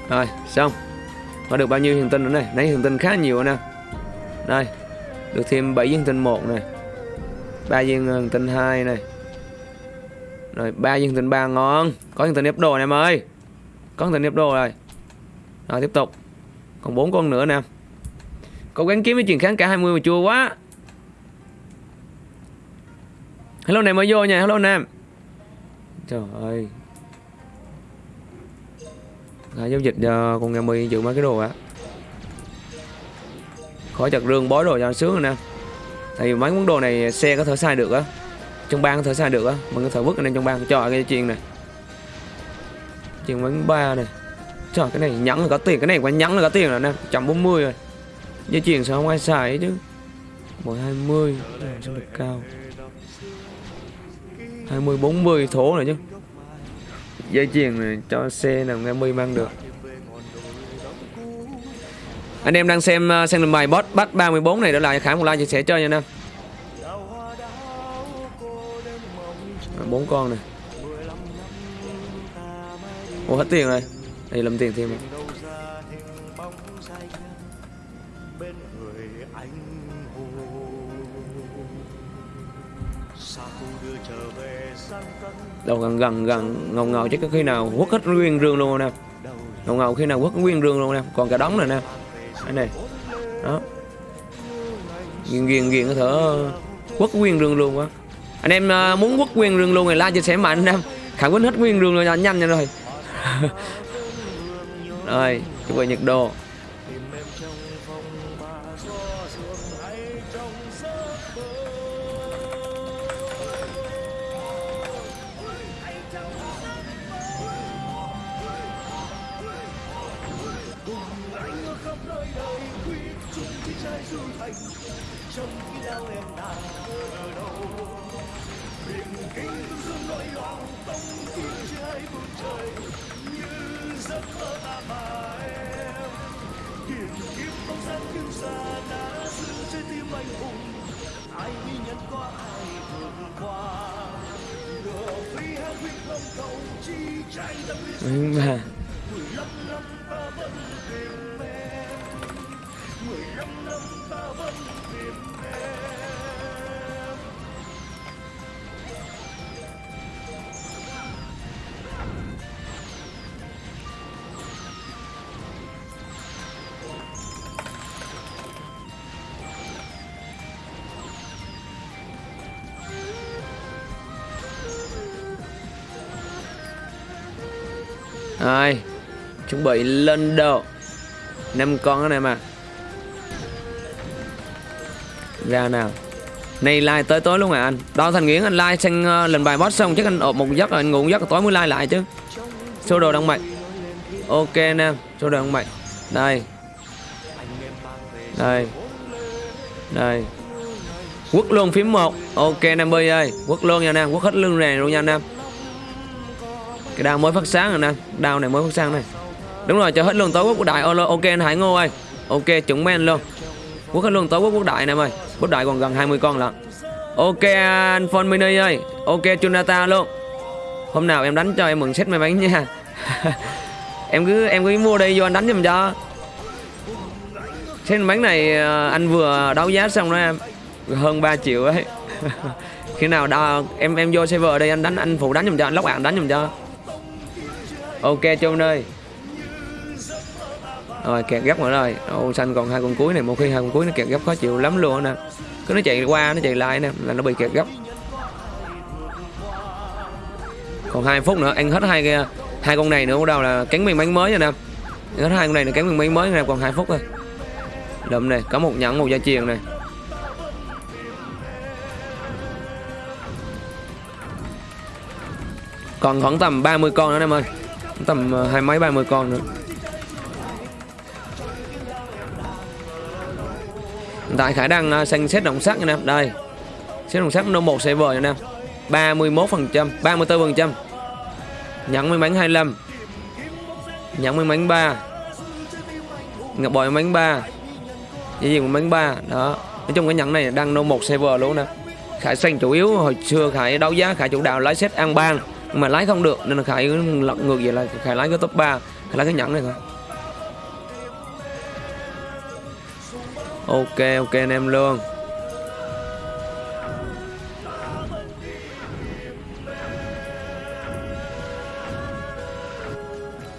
Rồi, xong. Có được bao nhiêu hiền tinh nữa này? Nãy hiền tinh khá nhiều nè. Đây, Được thêm 7 hiền tinh 1 này 3 viên hiền tinh 2 này rồi 3 viên tinh 3 ờ, ngon. Có viên tinh ép đồ này em ơi. Có viên tinh ép đồ rồi. Rồi, tiếp tục. Còn 4 con nữa nè. Cố gắng kiếm cái chuyện kháng cả 20 mà chua quá. Hello này mới vô nha hello nam. Trời ơi à, giao dịch cho con nghe mi giữ mấy cái đồ á. Khỏi chặt rương bói đồ cho sướng rồi nè. Tại vì mấy món đồ này xe có thể xài được á. Trong bang có thể xài được á. Mình có thể vứt lên trong bang cho cái chuyện này chuyện bánh ba này trời cái này nhẫn là có tiền. Cái này quá nhẫn là có tiền rồi nè. Trăm bốn mươi rồi. Dây chuyền sao không ai xài ấy chứ? Một hai mươi. Sao được cao? Hai mươi bốn mươi thố rồi chứ dây chuyền cho xe nào nghe mi mang được. Anh em đang xem uh, xem bài boss bắt 34 này để lại khả một like chia sẻ chơi nha anh em bốn con này. Ủa hết tiền rồi. Đây làm tiền thêm. rồi Đâu gần gần gần, ngầu ngầu chứ có khi nào quất hết nguyên rương luôn nè. Ngầu ngầu khi nào quất nguyên rương luôn nè. Còn cả đống này nè. Đây này. Đó. Nghiền nghiền nghiền có thể quất nguyên rương luôn quá. Anh em à, muốn quất nguyên rương luôn thì like, chia sẻ mạnh anh em. Khẳng quýnh hết nguyên rương rồi nhanh nhanh nha rồi. Rồi, chuẩn bị nhiệt độ. Chuẩn bị lên đồ. Năm con anh này mà Ra nào. Này like tới tối luôn à anh. Đo Thành Nguyễn anh like sang ờ, uh, lần bài boss xong Chắc anh ộp một giấc rồi anh ngủ một giấc tối mới like lại chứ. Số đồ đông mạch Ok nè Số đồ đông mạch Đây. Đây. Đây. Quất luôn phím 1 Ok Nam Bi ơi. Quất luôn nha Nam Quất hết lưng này luôn nha Nam cái đao mới phát sáng rồi nè. Đao này mới phát sáng này đúng rồi cho hết luôn tối quốc quốc đại. Ok anh hải ngô ơi. Ok chuẩn men luôn. Quốc hết luôn tối quốc quốc đại này ơi quốc đại còn gần 20 con lận. Ok anh phone mini ơi. Ok chunata luôn. Hôm nào em đánh cho em mừng set may mắn nha. Em cứ em cứ mua đi vô anh đánh giùm cho. Set bánh này à, anh vừa đấu giá xong đó em. Hơn 3 triệu ấy. Khi nào đo, em em vô server đây anh đánh anh phụ đánh giùm cho anh lóc bạn đánh giùm cho. Ok chôn ơi rồi, kẹt gấp nữa rồi. Ô xanh còn hai con cuối này. Một khi hai con cuối nó kẹt gấp khó chịu lắm luôn nè. Cứ nó chạy qua, nó chạy lại nè, là nó bị kẹt gấp. Còn hai phút nữa, ăn hết hai cái, hai con này nữa, bắt đầu là cắn miếng bánh mới rồi nè. Hết hai con này là cắn miếng bánh mới nè, còn hai phút thôi đậm này có một nhẫn, một gia truyền này còn khoảng tầm 30 con nữa em ơi. Tầm ờ, hai mấy, ba mươi con nữa. Tại khả năng xanh à, xét động sắc anh em đây. Xét động sắc nó một sẽ vời anh em 31 phần trăm 34 phần trăm. Nhận may mắn 25 nhận may mắn 3 ngập bòi may mắn 3 dây chuyền may mắn 3 đó. Nói chung cái nhận này đang nô một server luôn nè. Khải xanh chủ yếu, hồi xưa Khải đấu giá, Khải chủ đạo lái xét an bang mà lái không được, nên là khải lật ngược vậy là khải lái cái top 3 khải lái cái nhận này thôi. ok ok anh em luôn.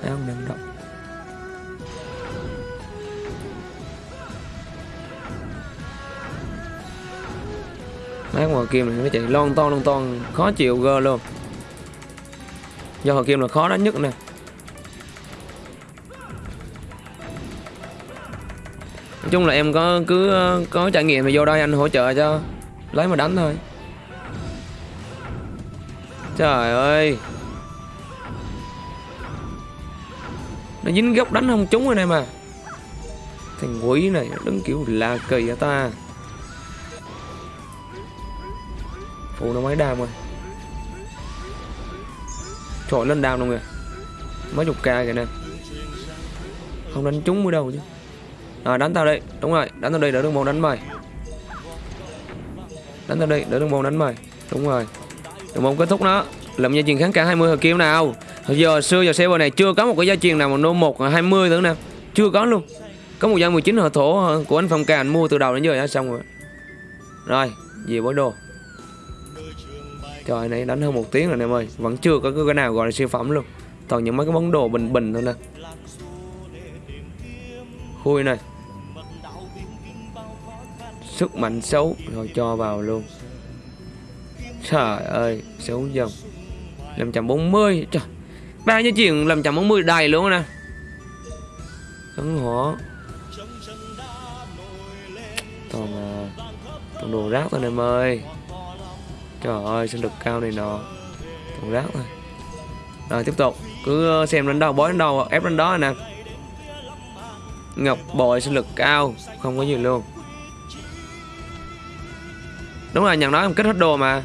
Đấy không đừng động. Mấy con kia mình nó chạy lon ton lon ton, Khó chịu gơ luôn. Do họ kim là khó đánh nhất nè. Nói chung là em có cứ ờ, có trải nghiệm thì vô đây anh hỗ trợ cho, lấy mà đánh thôi. Trời ơi. Nó dính góc đánh không trúng rồi này mà. Thằng quỷ này đứng kiểu là kỳ hả ta? Phụ nó mấy đam rồi. Trời, lên đam luôn kìa. Mấy chục ca kìa nè. Không đánh trúng mới đâu chứ. Rồi đánh tao đi. Đúng rồi, đánh tao đi, đỡ đường môn đánh mày. Đánh tao đi, đỡ đường môn đánh mày. Đúng rồi. Đường môn kết thúc nó làm gia truyền kháng cả 20 hồi kiếm nào. Hồi giờ, xưa giờ server này chưa có một cái gia truyền nào mà nô một à, 20 nữa nè. Chưa có luôn. Có một gia 19 hồi thổ à, của anh Phong Ca, anh mua từ đầu đến giờ đã xong rồi. Rồi, về bối đồ trời, này đánh hơn một tiếng rồi em ơi. Vẫn chưa có cái nào gọi là siêu phẩm luôn. Toàn những mấy cái món đồ bình bình thôi nè khui này. Sức mạnh xấu, rồi cho vào luôn. Trời ơi, xấu dần. 540 trời. Ba như chuyện 540 đầy luôn nè. Cấn hỏa toàn toàn đồ rác thôi em ơi. Trời ơi sinh lực cao này nọ. Toàn rác thôi. Rồi tiếp tục. Cứ ờ, xem đánh đâu bói đánh đâu ép đánh đó nè ngọc bội sinh lực cao không có gì luôn. Đúng là nhận nói em kết hết đồ mà.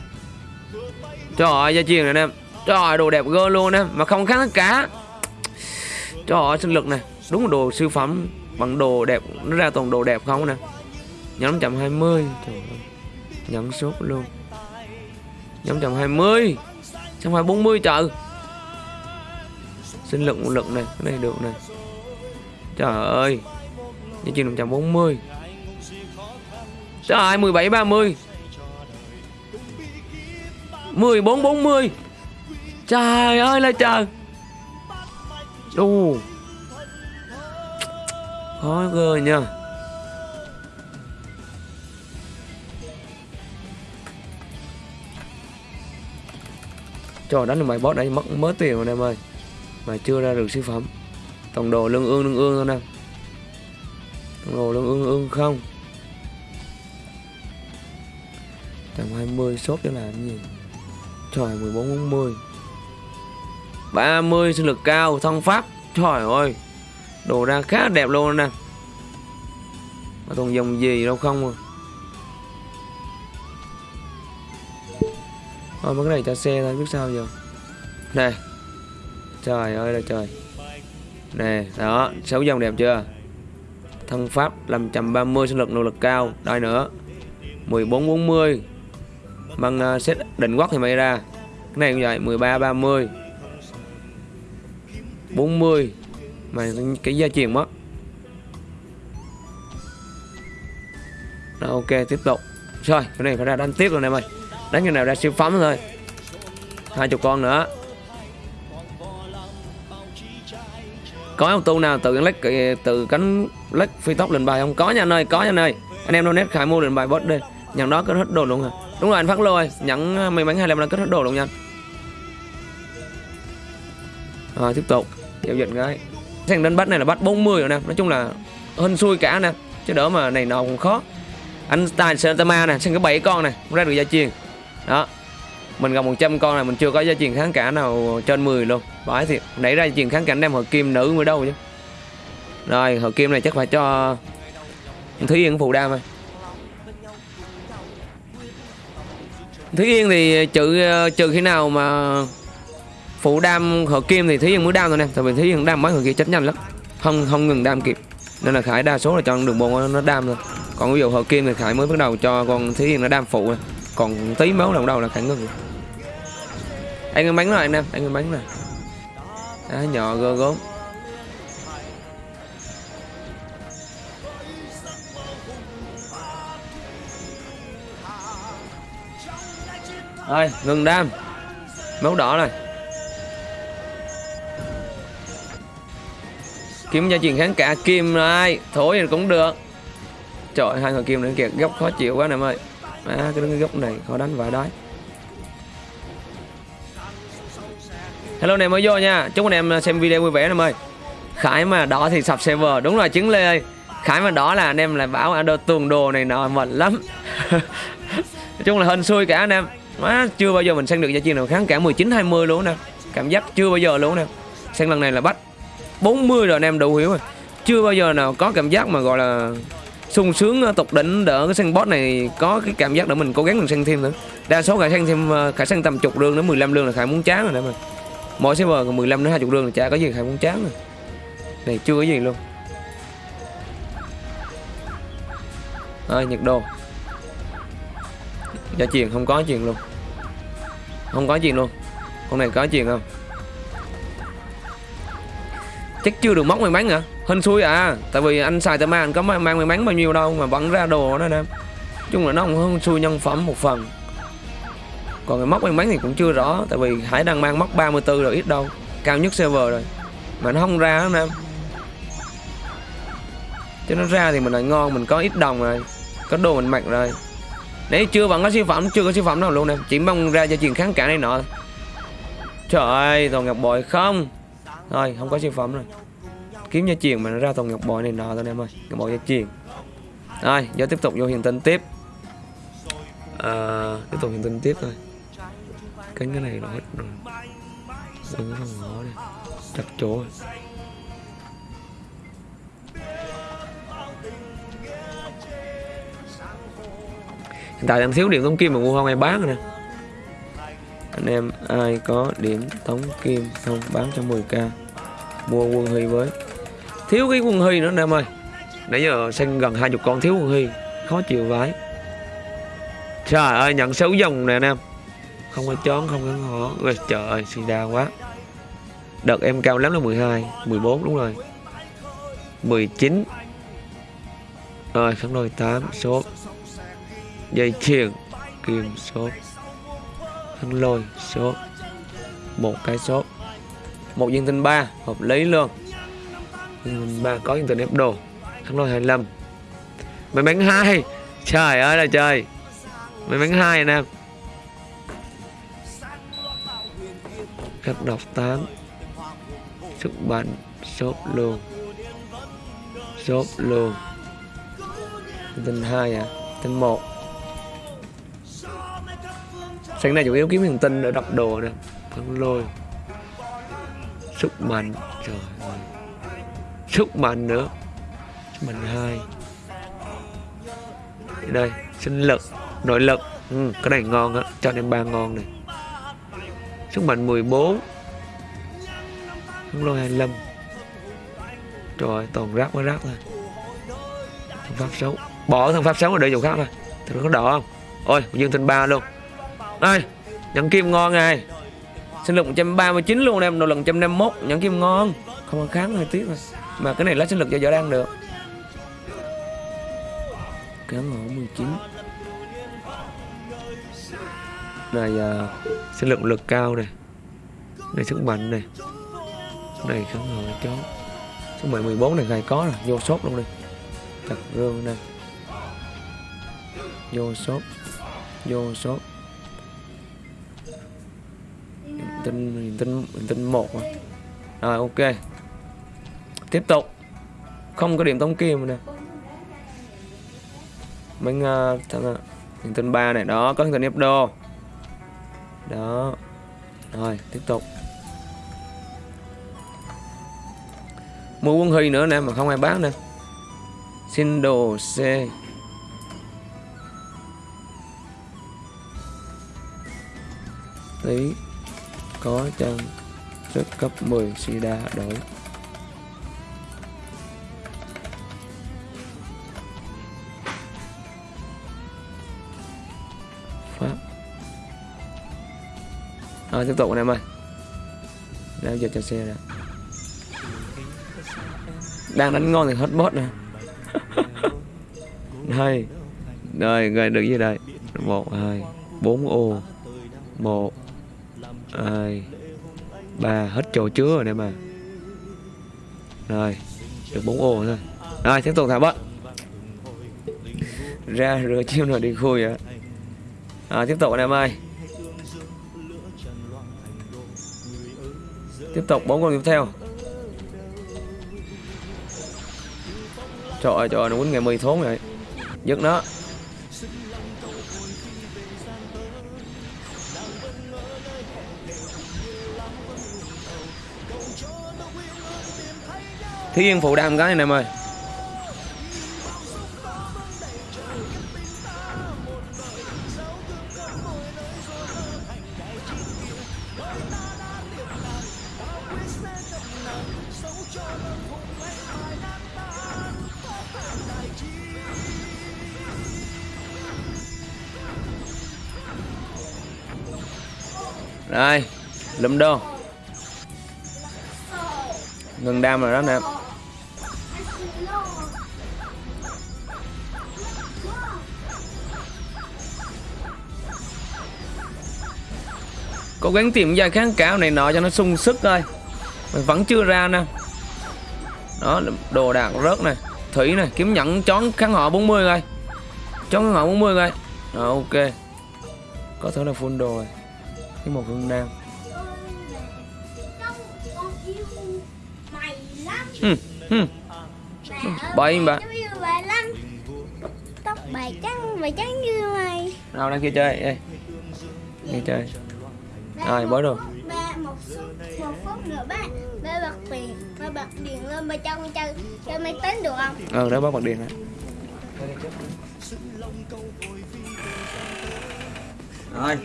Trời ơi gia truyền này nè, trời ơi đồ đẹp gơ luôn nè, mà không khác tất cả trời ơi sinh lực này đúng là đồ siêu phẩm bằng đồ đẹp nó ra toàn đồ đẹp không nè. Nhóm 120 trời ơi nhẫn sốt luôn. Nhóm 120 xong phải 40 trời? Sinh lực một lực này cái này được này trời ơi. Giá trị 540 trời ơi 17 30 14 40 trời ơi là trời đù khó cơ nha. Trời đánh được mày boss đấy mất mớ tiền rồi em ơi. Mà chưa ra được siêu phẩm. Tổng đồ lương ương lương ương thôi nè Tổng đồ lương ương ương không? Tầm 20 sốt cho làm gì? Trời 14 40 30 sinh lực cao, thông pháp. Trời ơi, Đồ ra khá đẹp luôn nè. Mà còn dòng gì đâu không à. Thôi, mấy cái này cho xe thôi, biết sao giờ. Nè Trời ơi là trời. Nè đó 6 dòng đẹp chưa? Thân pháp 530 sinh lực nỗ lực cao. Đây nữa 1440 Bằng uh, set định quốc thì mày ra. Cái này cũng vậy 1330. 40 Mà cái gia truyền mất. Đó, ok tiếp tục. Rồi cái này phải ra đánh tiếp rồi em ơi. Đánh cái nào ra siêu phẩm thôi. Hai chục con nữa. Có ông tu nào tự lách từ cánh lách phi tốc lên bài không? Có nha anh ơi, có nha anh ơi. Anh em donate khải mua lên bài bot đi. Nhận đó kết hết đồ luôn hả? Đúng rồi anh phát lô ơi Nhận may mắn 25 là kết hết đồ luôn nha. Rồi tiếp tục. Giao dịch cái Sang đến bắt này là bắt 40 rồi nè. Nói chung là hên xui cả nè. Chứ đỡ mà này nọ cũng khó. Anh tài Santama nè Sang cái bảy con này Ra được gia truyền Đó mình gặp 100 con này mình chưa có gia truyền kháng cả nào trên 10 luôn. Bãi thiệt Nãy ra gia truyền kháng cảnh đem hợp kim nữ mới đâu chứ. Rồi hợp kim này chắc phải cho Thúy Yên phụ đam thôi. Thúy Yên thì trừ trừ khi nào mà phụ đam hợp kim thì Thúy Yên mới đam thôi nè. Tại vì Thúy Yên đam mấy người kia chết nhanh lắm. Không không ngừng đam kịp. Nên là Khải đa số là cho đường bộ nó đam thôi. Còn ví dụ hợp kim thì Khải mới bắt đầu cho con Thúy Yên nó đam phụ rồi. còn tí máu đầu đầu là Khải ngừng anh ăn bánh rồi anh em anh ăn bánh rồi. À, nhỏ gơ gốm. Ơi ngừng đam. Máu đỏ rồi. Kiếm gia truyền kháng cả kim rồi. Thổi thì cũng được. Trời hai người kim nữa kìa. Góc khó chịu quá nè em ơi. À, cái đứng cái góc này khó đánh vài đói. Hello anh em mới vô nha. Chúc anh em xem video vui vẻ anh em ơi khải mà đỏ thì sập server. Đúng rồi chứng lê ơi. Khải mà đỏ là anh em lại bảo đồ tuần đồ này nọ mệt lắm. Nói chung là hên xui cả anh em. Má, chưa bao giờ mình sang được gia chiên nào kháng cả 19 20 luôn nè. Cảm giác chưa bao giờ luôn nè. Sang lần này là bắt 40 rồi anh em đủ hiểu rồi. Chưa bao giờ nào có cảm giác mà gọi là sung sướng ờ, tục đỉnh đỡ cái sân boss này có cái cảm giác để mình cố gắng mình sang thêm nữa. Đa số khải sang thêm ờ, khải sang tầm chục lương đến 15 lương là khải muốn chán rồi nè mà mỗi server còn 15 đến 20 rương là chả có gì khải muốn chán rồi. Này chưa có gì luôn. À, nhật đô Gia truyền không có chuyện luôn. Không có chuyện luôn. Con này có chuyện không? Chắc chưa được móc may mắn hả? Hên xui à. Tại vì anh xài tờ ma anh có mang may mắn bao nhiêu đâu Mà vẫn ra đồ đó em chung là nó không xui nhân phẩm một phần. Còn cái móc may mắn thì cũng chưa rõ Tại vì Hải đang mang móc 34 rồi ít đâu. Cao nhất server rồi. Mà nó không ra đó em. Cho nó ra thì mình lại ngon Mình có ít đồng rồi. Có đồ mình mặc rồi. Đấy chưa vẫn có siêu phẩm Chưa có siêu phẩm nào luôn nè Chỉ mong ra cho chuyện kháng cả này nọ Trời ơi toàn ngọc bội không. Thôi không có siêu phẩm rồi. Kiếm gia truyền mà nó ra toàn ngọc bội này nọ thôi em ơi. Ngọc bội gia truyền Rồi giờ tiếp tục vô hiện tinh tiếp. À, Tiếp tục hiện tinh tiếp thôi. Cánh cái này nó hết rồi. Đừng có phòng ngõ đi Chặt chỗ rồi. Hiện tại đang thiếu điểm tống kim mà mua không ai bán rồi nè. Anh em ai có điểm tống kim không bán cho 10k Mua quân huy với. Thiếu cái quân huy nữa, anh em ơi. Nãy giờ xanh gần 20 con thiếu quân huy, Khó chịu vãi. Trời ơi, nhận xấu dòng nè, anh em. Không có chón không có ngõ Ôi, Trời ơi suy đa quá. Đợt em cao lắm là 12 14 đúng rồi. 19 Rồi kháng đôi 8 sốt. Dây chuyền kim sốt. Thân lôi sốt. Một cái sốt. Một viên tinh 3 hợp lý luôn. Viên tinh ba có viên tinh ép đồ. Thân lôi 25 mày bánh hai. Trời ơi là trời. Mày bánh hai nè. Các độc tán sức mạnh sốt luôn sốt luôn tinh hai à tinh một. Sáng nay chủ yếu kiếm hiền tinh để đập đồ nè phân lôi. Sức mạnh trời ơi. Sức mạnh nữa. Sức mạnh hai. Đây sinh lực nội lực. Ừ, cái này ngon á cho em ba ngon này sức mạnh 14 phân lôi 25 rồi toàn rác mới rác thôi. Thằng pháp xấu. Bỏ thằng pháp xấu rồi để dùng khác thôi. Thằng nó có đỏ không? Ôi, dương tinh ba luôn. Đây nhận kim ngon này sinh lực 139 luôn em độ lần 151 nhận kim ngon. Không có kháng hơi tiếc rồi mà cái này lấy sinh lực cho võ đang được. Kháng ngộ 19 này uh, sinh lực lực cao này. Này sức mạnh này. Này kháng hồi chó. Số mười 14 này gài có rồi. Vô sốt luôn đi. Chặt rương đây vô sốt. Vô sốt. Tinh tinh tinh một rồi. rồi ok. Tiếp tục. Không có điểm tống kim nè. Mình uh, thằng à, uh, tinh ba này. Đó có hình ép đô đó. Rồi, tiếp tục. Mua quân huy nữa nè, mà không ai bán nè. Xin đồ c. Tí có chân sức cấp 10 sida đổi. Rồi tiếp tục anh em ơi. Đang giờ cho xe ra đang đánh ngon thì hết bot nè. Đây rồi rồi được gì đây? Một hai. Bốn ô. Một hai. Ba hết chỗ chứa rồi nè mà rồi được bốn ô thôi. Rồi tiếp tục thả bớt ra rửa chiêu nào đi khui vậy à, tiếp tục anh em ơi. Tiếp tục, bốn con tiếp theo. Trời ơi trời ơi, nó quýnh ngày mười thốn rồi dứt nó. Thiên phụ đam cái này em ơi đây lụm đô. Ngừng đam rồi đó nè Cố gắng tìm ra kháng cáo này nọ cho nó sung sức thôi Mình vẫn chưa ra nè. Đó, đồ đạc rớt này Thủy này, kiếm nhẫn chón kháng họ 40 rồi Chón kháng họ 40 rồi Rồi, ok. Có thể là full đồ rồi. Cái một mày lắm ừ, ừ. Bậy bà. Tóc bà trắng, bà trắng như mày Nào đang kia chơi Ê. Kia chơi Rồi, một bó đồ. phút, Ba, một phút, một phút nữa ba Ba bật điện, ba bật điện lên ba cho con chơi Chơi máy tính được không? Ờ, đó bắt bật điện đó Rồi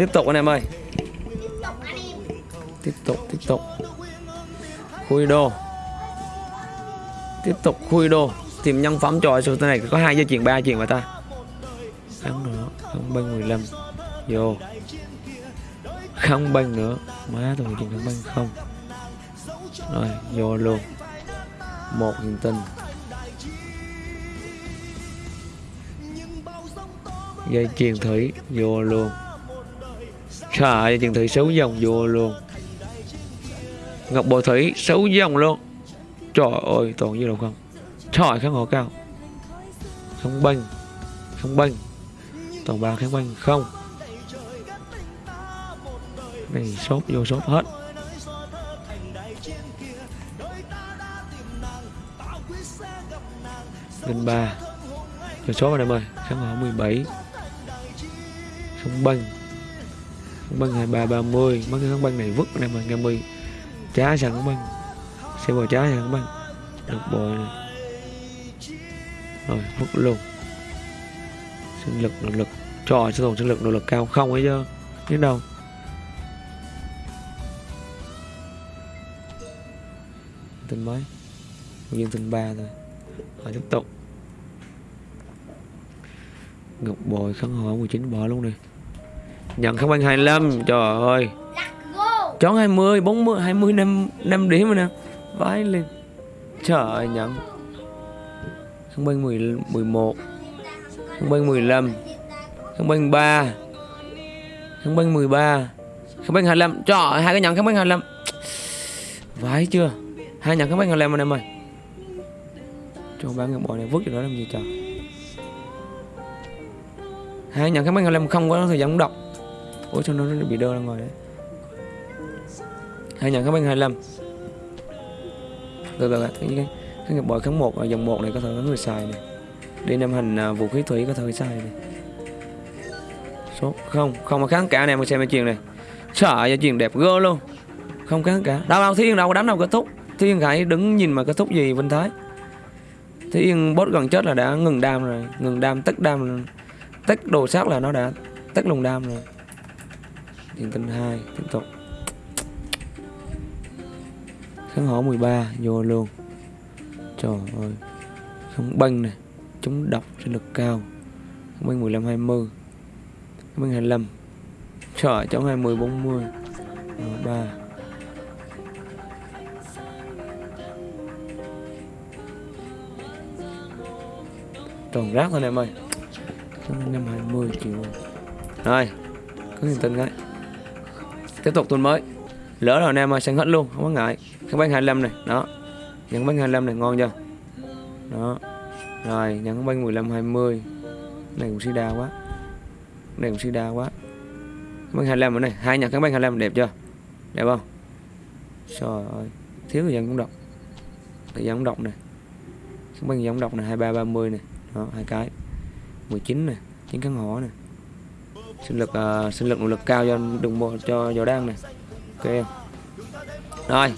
Tiếp tục anh em ơi. Tiếp tục Tiếp tục, Khui đô. Tiếp tục khui đô. Tìm nhân phẩm cho số này có hai dây chuyền ba chuyền mà ta. Không nữa Không bên 15 Vô. Không bên nữa. Má tôi chuyền không bên không. Rồi vô luôn. Một hiện tinh Dây chuyền thủy Vô luôn. Trời ơi, dây chuyền thủy xấu dòng vô luôn. Ngọc bội thủy xấu dòng luôn. Trời ơi toàn như đâu không? Trời kháng hộ cao. Không banh Không banh. Toàn ba kháng banh không. Này sốt vô sốt hết. Linh ba. Cho số anh em ơi. Kháng hộ 17 Không banh. Không banh 23 30 Mấy cái kháng banh này vứt này em ơi nghe mươi Trái sẵn kháng banh Xe bò trái sẵn băng Được bò này Rồi, vứt luôn. Sinh lực, nỗ lực. Trời sẽ tổng sinh lực, nỗ lực cao không ấy chứ? Đến đâu. Tình mấy Nguyên tinh 3 thôi. Rồi, tiếp tục. Ngọc bồi khăn hỏi 19 bỏ luôn đi. Nhận kháng banh 25 Trời ơi. Chón 20, 40, 20 5, 5 điểm rồi nè. Vãi lên. Trời ơi nhận. Kháng banh 10, 11 Kháng banh 15 Kháng banh 3 Kháng banh 13 Kháng banh 25 Trời ơi, hai cái nhận kháng banh 25 Vãi chưa? Hai nhận kháng banh 25 anh em ơi Trời bán ngọc bò này vứt cho nó làm gì trời? Hai nhận kháng banh 25 không có thời gian đọc. Ủa, sao nó bị đơ ra ngoài đấy hai nhận kháng banh 25 từ từ cái cái cái nghiệp bội kháng một ở dòng một này có thể có người xài này đi năm hành à, vũ khí thủy có thể xài này số không không mà kháng cả này mà xem cái chuyện này. Sợ ra chuyện đẹp gơ luôn. Không kháng cả. Đâu đâu thiên đâu có đánh đâu, kết thúc. Thiên hãy đứng nhìn mà kết thúc gì, vinh thái? Thiên boss gần chết là đã ngừng đam rồi. Ngừng đam tất đam rồi. tất đồ sát là nó đã tất lùng đam rồi. Thiên tinh 2 tiếp tục kháng hổ 13 vô luôn trời ơi. Không băng nè, chống độc sinh lực cao. Không băng 15 20 không băng 25 trời ơi chống 20 40 13 tròn rác thôi em ơi. Không năm 20 triệu rồi Cứ niềm tin cái tiếp tục tuần mới. Lỡ rồi anh em ơi sang hết luôn, không có ngại. Cái bánh 25 này, đó. Nhận bánh 25 này ngon chưa? Đó. Rồi nhận bánh 15 20 này cũng si đa quá này cũng si đa quá kháng băng 25 ở này hai nhận kháng băng 25 đẹp chưa? Đẹp không? Trời ơi, thiếu thời gian cũng đọc. Thời gian cũng đọc này. Kháng băng giống đọc này 23 30 này. Đó, hai cái. 19 này, chín kháng hỏa này sinh lực uh, sinh lực nội lực cao cho đừng bộ cho gió đang này ok. Rồi.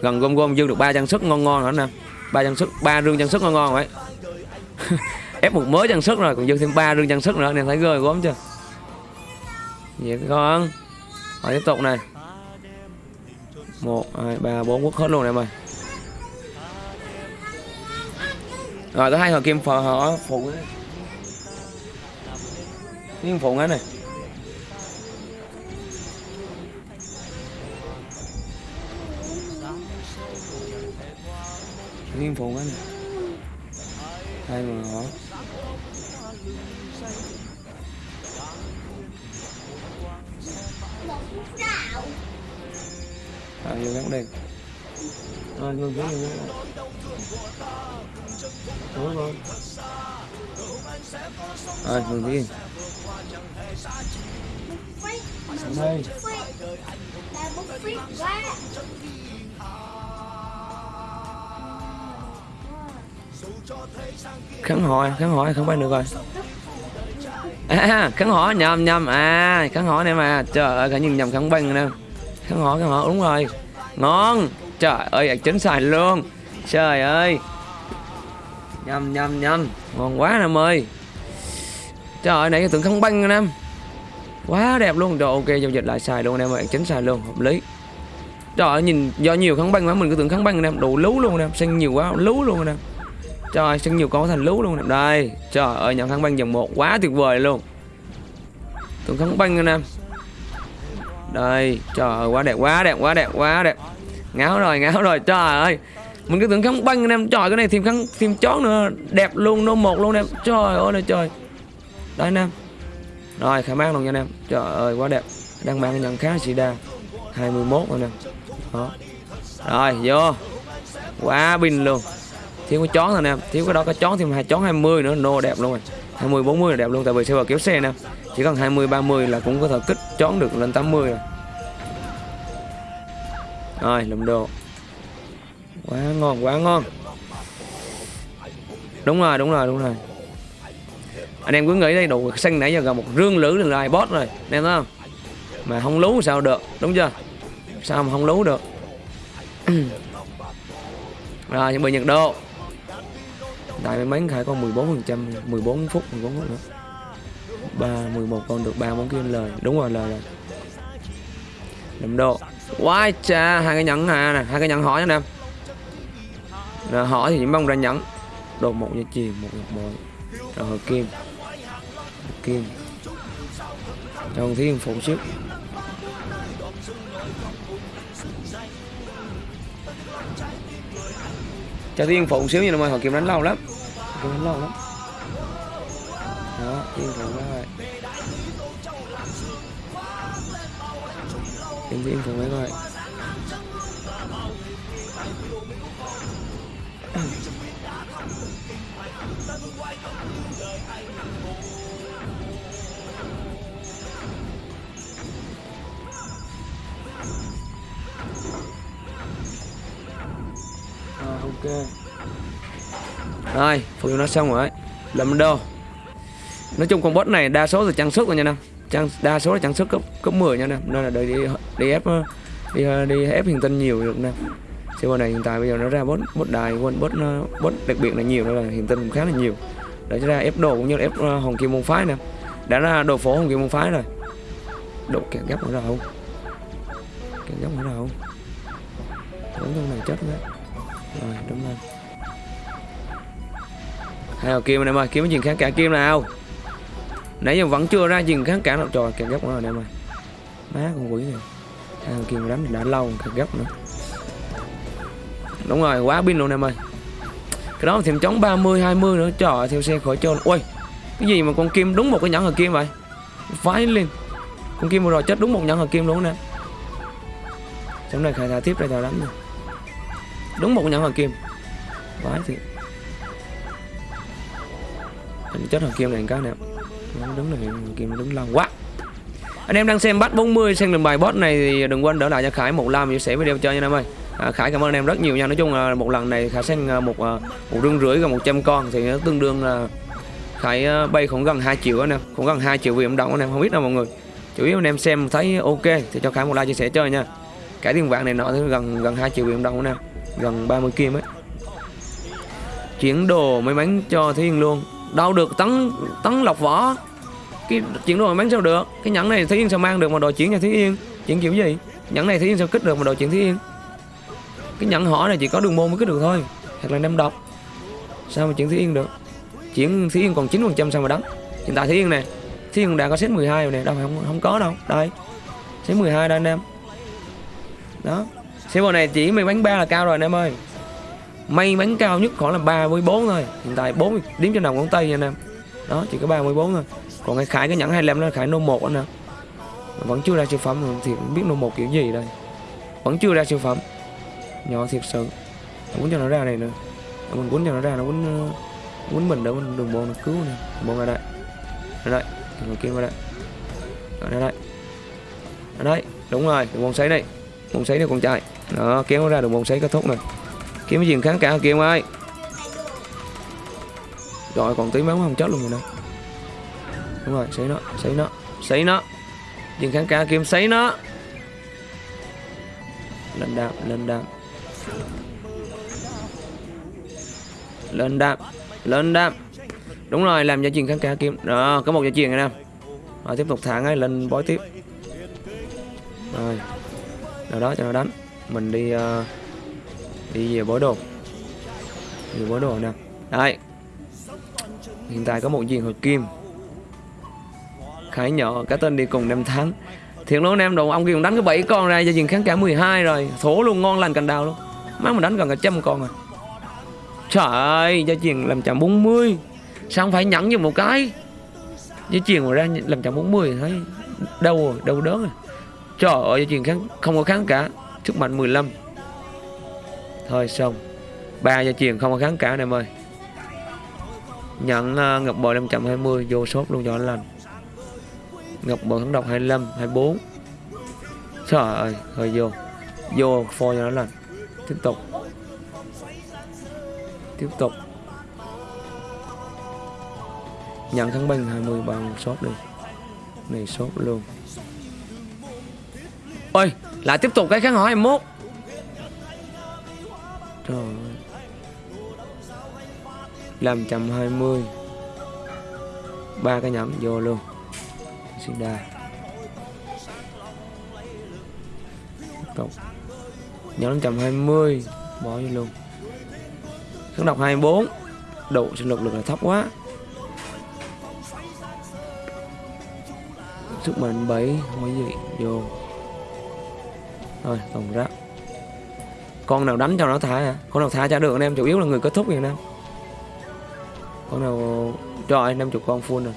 Gần gom gom dư được ba trang sức ngon ngon nữa nè. Ba trang sức ba rương trang sức ngon ngon vậy. Ép một mới trang sức rồi còn dư thêm ba rương trang sức nữa nên thấy gơi gốm chưa? Vậy con rồi tiếp tục này. Một hai ba bốn quốc hết luôn này em ơi. Rồi tới hai hồi kim phò họ phụ Thiên phụ hết này. Thiên phụ hết này. Hai mà họ À, vô gắn đèn, À, vô gắn vô gắn. Đúng rồi rồi, mừng đi. Xuống đây Ba hỏi hỏi không bay được rồi. À, à kháng hỏi nhầm nhầm. À kháng hỏi này mà. Trời ơi cả nhìn nhầm kháng băng nè. Kháng hỏi kháng hỏi đúng rồi. Ngon. Trời ơi chính xài luôn. Trời ơi. Nhầm nhầm nhầm. Ngon quá em ơi trời ơi này cái tưởng kháng băng nè em. Quá đẹp luôn. Rồi ok, giao dịch lại xài luôn em ơi. Chính xài luôn, hợp lý. Trời ơi, nhìn, do nhiều kháng băng quá, mình cứ tưởng kháng băng nè đủ lú luôn em, xanh nhiều quá, lú luôn em. Trời sinh nhiều con có thành lú luôn nè Đây, Trời ơi, nhận kháng băng dòng một, quá tuyệt vời luôn. Tưởng kháng băng anh em. Đây, Trời ơi, quá đẹp quá đẹp quá đẹp quá đẹp. Ngáo rồi ngáo rồi, Trời ơi. Mình cứ tưởng kháng băng anh em. Trời, cái này thêm kháng, thêm chó nữa. Đẹp luôn nó một luôn em. Trời ơi là trời đó, anh em. Rồi khả mang luôn nha anh em. Trời ơi, quá đẹp. Đang mang nhận khá sĩ đa. 21 anh em. Đó. Rồi, vô. Quá pin luôn. Thiếu cái chón thôi nè thiếu cái đó cái chón thêm hai chón 20 nữa. Nô đẹp luôn rồi. 20 40 là đẹp luôn. Tại vì server kéo xe nè chỉ cần 20 30 là cũng có thể kích chón được lên 80 rồi. Rồi lùm đồ. Quá ngon quá ngon. Đúng rồi đúng rồi đúng rồi anh em cứ nghĩ đây đồ xanh nãy giờ gặp một rương lử là ai boss rồi, anh em thấy không? Mà không lú sao được, đúng chưa? Sao mà không lú được? Rồi, chuẩn bị nhiệt độ. Tại may mắn khải còn 14 phần trăm 14 phút 14 phút nữa. Ba 11 con được ba món kia lời. Đúng rồi, lời rồi đậm độ. Quá cha, hai cái nhẫn hà nè, hai cái nhẫn hỏi nha em. Nè hỏi thì chỉ mong ra nhẫn. Đồ một như chìm một ngọc bội. Rồi hợp kim kim. Trong thiên phụ sức. Cho thiên phụ xíu như là mọi họ kiếm đánh lâu lắm. Kiếm đánh lâu lắm. Đó thiên phụ đó rồi kiếm thiên phụ mấy coi. Rồi, ok. Rồi phục vụ nó xong rồi. Làm đô nói chung con bot này đa số là trang sức rồi nha nam. Trang đa số là trang sức cấp cấp 10 nha nam. Nên là đợi đi đi ép ờ, đi ờ, đi ép hiện tinh nhiều được nam. Server này hiện tại bây giờ nó ra bot, bot đài quên bot, bot đặc biệt là nhiều nên là hiện tinh cũng khá là nhiều. Để ra ép đồ cũng như là ép ờ, hồng kim môn phái nè đã ra đồ phổ hồng kim môn phái rồi. Độ kẹt gấp ở đâu? Kẹt gấp ở đâu? Đúng trong này chết đấy rồi đúng lên hai đầu kim anh em ơi kiếm cái chuyện kháng cả kim nào? Nãy giờ vẫn chưa ra chuyện kháng cả đâu. Trời kẹt gấp nữa rồi anh em ơi. Má con quỷ này. Hai đầu kim đánh đã lâu kẹt gấp nữa. Đúng rồi quá pin luôn em ơi. Cái đó thêm chống 30 20 nữa. Trời ơi, theo xe khỏi trơn. Ui cái gì mà con kim đúng một cái nhẫn hờ kim vậy? Phái lên con kim vừa rồi chết đúng một nhẫn hờ kim luôn nè. Trong này khai thả tiếp đây tao đánh rồi đúng một nhẫn hoàng kim. Vãi thì anh chết hoàng kim này cái nè. Nó đứng này kim đứng lâu quá. Anh em đang xem bắt 40 xem lần bài boss này thì đừng quên đỡ lại cho Khải một like chia sẻ video chơi nha anh em ơi. À, Khải cảm ơn anh em rất nhiều nha. Nói chung là một lần này Khải xem à, một à, một rương rưỡi gần 100 con thì nó tương đương là Khải à, bay khoảng gần 2 triệu anh em. Cũng gần 2 triệu vì động anh em không biết đâu mọi người. Chủ yếu anh em xem thấy ok thì cho Khải một like chia sẻ chơi nha. Cái tiền vàng này nọ thì gần gần 2 triệu vì động anh em gần 30 kim ấy. Chuyển đồ may mắn cho Thiên luôn. Đâu được tấn tấn lọc vỏ. Cái chuyển đồ may mắn sao được? Cái nhẫn này Thiên sao mang được mà đồ chuyển cho Thiên Yên chuyển kiểu gì? Nhẫn này Thiên sao kích được mà đồ chuyển Thiên Yên cái nhẫn họ này chỉ có đường môn mới kích được thôi. Hoặc là năm độc. Sao mà chuyển Thiên Yên được? Chuyển Thiên Yên còn 9 phần trăm sao mà đánh? Hiện tại Thiên này Thiên đã có set 12 rồi nè. Đâu không không có đâu. Đây. Set 12 đây anh em. Đó xe này chỉ may bắn ba là cao rồi anh em ơi. May mắn cao nhất khoảng là 34 thôi. Hiện tại 4 điểm trên đầu ngón tay nha anh em. Đó, chỉ có 34 thôi. Còn cái khải cái nhẫn 25 nó là khải nô 1 anh em. Vẫn chưa ra siêu phẩm, thì không biết nô 1 kiểu gì đây. Vẫn chưa ra siêu phẩm. Nhỏ thiệt sự. Muốn cho nó ra này nữa. Mình muốn cho nó ra, nó muốn ờ, quấn mình để mình đường bộ nó cứu này bộ ra đây. Ra đây. Người kia qua đây. Ra đây. Ra đây. Đúng rồi, đường bộ sấy đây bóng sấy đây con trai đó, kéo nó ra được một sấy kết thúc này kiếm cái gì kháng cả kia ơi? Rồi, còn tí máu không chết luôn rồi nè. Đúng rồi, sấy nó sấy nó sấy nó. Dừng kháng cả kiếm sấy nó. Lên đạp lên đạp. Lên đạp lên đạp. Đúng rồi, làm gia truyền kháng cả kiếm đó, có một gia truyền này nè. Rồi, tiếp tục thả ngay lên bói tiếp. Rồi rồi đó, cho nó đánh mình đi uh, đi về bói đồ về bói đồ nè. Đây. Hiện tại có một viên hồi kim. Khải nhỏ cái tên đi cùng năm tháng thiệt luôn em đồ ông kia cũng đánh cái bảy con ra gia truyền kháng cả 12 rồi. Thổ luôn ngon lành cành đào luôn. Má mình đánh gần cả trăm con rồi trời ơi gia truyền làm chậm 40 sao không phải nhẫn như một cái? Gia truyền mà ra làm chậm 40 thấy đâu rồi đâu đớn rồi. Trời ơi gia truyền kháng không có kháng cả sức mạnh 15 thôi xong ba gia truyền không có kháng cả em ơi. Nhận uh, à, ngọc bội 520 vô sốt luôn cho anh lành. Ngọc bội kháng độc 25 24 trời ơi hơi vô. Vô phôi cho nó lành. Tiếp tục. Tiếp tục. Nhận kháng binh 20 bằng sốt đi. Này sốt luôn. Ôi! Lại tiếp tục cái kháng hỏi 21 trời ơi. Làm trăm hai mươi. Ba cái nhắm vô luôn. Xin đa. Cộng nhóm 520 bỏ vô luôn. Kháng độc 24 độ sinh lực lực là thấp quá. Sức mạnh 7 không có gì. Vô thôi tổng rác con nào đánh cho nó thả à? Con nào thả cho được anh em chủ yếu là người kết thúc vậy anh em. Con nào rồi 50 con full rồi.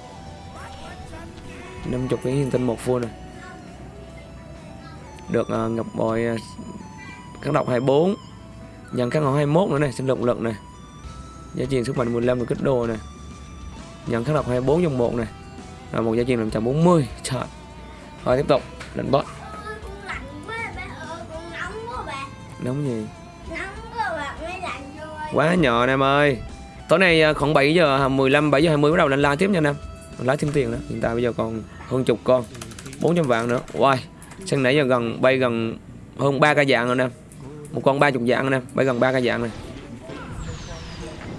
50 cái hiện tinh một full rồi. Được à, uh, ngập bồi uh, à, kháng độc 24 nhận kháng ngọn 21 nữa này sinh động lực này. Giá trị sức mạnh 15 được kích đồ này. Nhận kháng độc 24 trong một này. Rồi một giá trị 540 trời. Rồi tiếp tục lên boss nóng gì nóng quá bà mới lạnh rồi quá nhỏ anh em ơi. Tối nay à, khoảng 7 giờ 15 7 giờ 20 bắt đầu lên live tiếp nha anh em lái thêm tiền nữa. Hiện tại bây giờ còn hơn chục con. 400 vạn nữa. Wow sang nãy giờ gần bay gần hơn ba cái dạng rồi anh em một con ba chục dạng anh em bay gần ba cái dạng này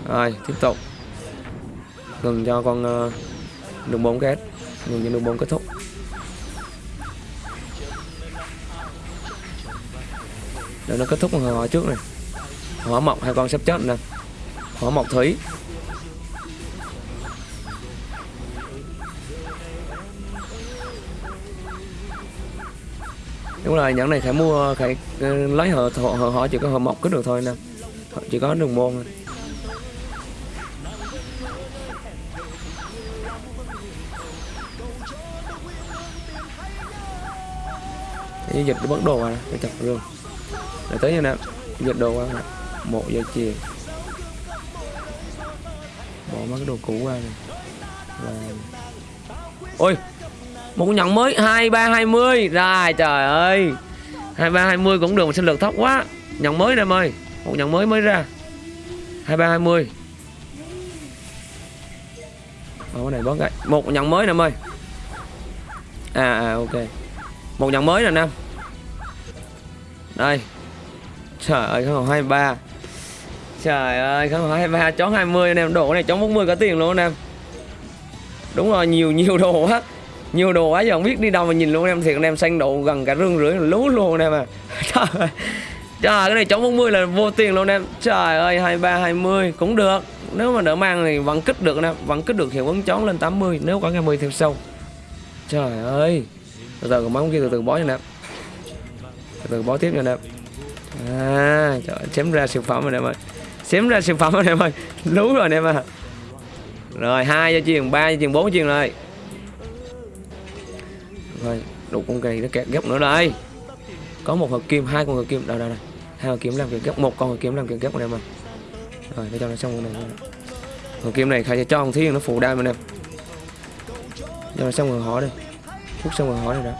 rồi tiếp tục. Ngừng cho con uh, đường bốn kết ngừng cho đường bốn kết thúc để nó kết thúc con hỏa trước này. Hỏa mộc hai con sắp chết nè. Hỏa mộc thủy đúng rồi nhẫn này phải mua phải ờ, lấy họ họ, họ, họ chỉ có họ mộc cứ được thôi nè. Chỉ có đường môn thôi. cái dịch bắt đồ à cái chặt luôn để tới như nè dịch đồ qua nè. Một giờ chiều. Bỏ mấy cái đồ cũ qua này và ôi một con nhận mới hai ba hai mươi. Rồi trời ơi. hai ba hai mươi cũng được mà sinh lực thấp quá. Nhận mới nè em ơi. Một nhận mới mới ra. hai ba hai mươi. Ồ, cái này bớt cái. Một nhận mới nè em ơi. À, à ok. Một nhận mới nè nam. Đây trời ơi không hai ba. Trời ơi không hai ba chón 20 anh em, đồ này chó 40 có tiền luôn anh em. Đúng rồi, nhiều nhiều đồ quá. Nhiều đồ quá, giờ không biết đi đâu mà nhìn luôn anh em. Thiệt anh em xanh độ gần cả rương rưỡi, lú luôn anh em à. Trời ơi. Trời, cái này chón 40 là vô tiền luôn anh em. Trời ơi 23 20 cũng được. Nếu mà đỡ mang thì vẫn kích được anh em, vẫn kích được hiệu ứng chón lên 80 nếu có ngày 10 thêm sâu. Trời ơi. Từ từ còn kia từ từ bó nha anh em. Từ từ bó tiếp nha anh em à trời chém ra siêu phẩm rồi em ơi xém ra siêu phẩm rồi em ơi lú rồi anh em à rồi, hai cho chuyền ba cho chuyền bốn chuyền rồi. Rồi đủ con cây nó kẹt gấp nữa đây. Có một hộp kim, hai con hộp kim. Đâu đâu đây. Hai hộp kim làm kiểu gấp một con hộp kim làm kiểu gấp anh em ơi rồi, để cho nó xong con này hộp kim này khai cho ông thiên, nó phụ đam anh em cho nó xong rồi hỏi đi. Phút xong rồi hỏi này đó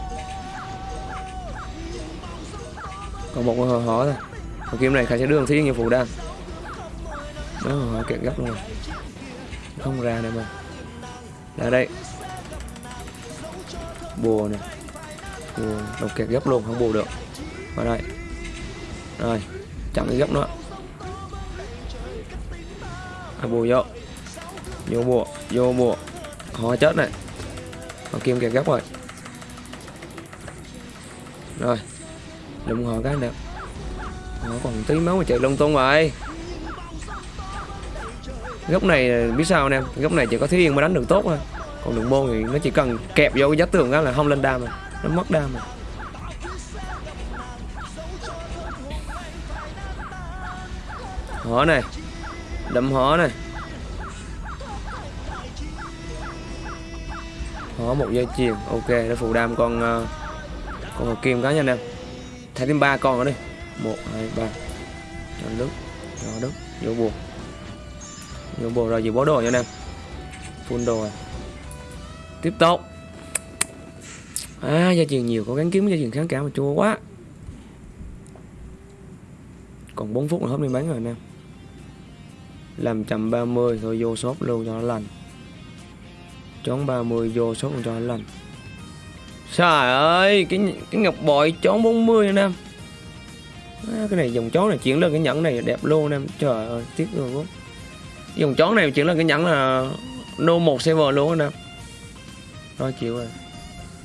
còn một con hỏi thôi. Hợp kim này khai sẽ đưa ông thí như phụ đam đó họ kẹt gấp luôn. Không ra nữa mà. Ra đây. Bùa này, bùa đầu kẹt gấp luôn không bù được. Vào đây. Rồi chặn cái gấp nữa à, bùa vô. Vô bùa vô bùa. Họ chết này. Họ kim kẹt gấp rồi. Rồi đụng họ cái nè nó còn tí máu mà chạy lung tung rồi góc này biết sao anh em góc này chỉ có Thúy Yên mới đánh được tốt thôi. Còn đường môn thì nó chỉ cần kẹp vô cái giá tường đó là không lên đam rồi. Nó mất đam rồi. Hỏ này đậm hỏ này. Hỏ một dây chuyền ok để phụ đam con uh, con hồ kim cá nha anh em thả thêm ba con nữa đi. Một, hai, ba. Cho nước cho nước, vô buồn vô buồn rồi gì bó đồ cho anh em. Full đồ rồi. Tiếp tục. À gia truyền nhiều có gắn kiếm gia truyền kháng cả mà chua quá. Còn 4 phút là hết đi bán rồi anh em làm chậm 30 thôi vô shop luôn cho nó lành. Chón 30 vô sốt luôn cho nó lành trời ơi cái cái ngọc bội chón 40 anh em. À, cái này dòng chó này chuyển lên cái nhẫn này đẹp luôn anh em. Trời ơi tiếc rồi quá dòng chón này chuyển lên cái nhẫn là no 1 server luôn anh em. Rồi chịu rồi.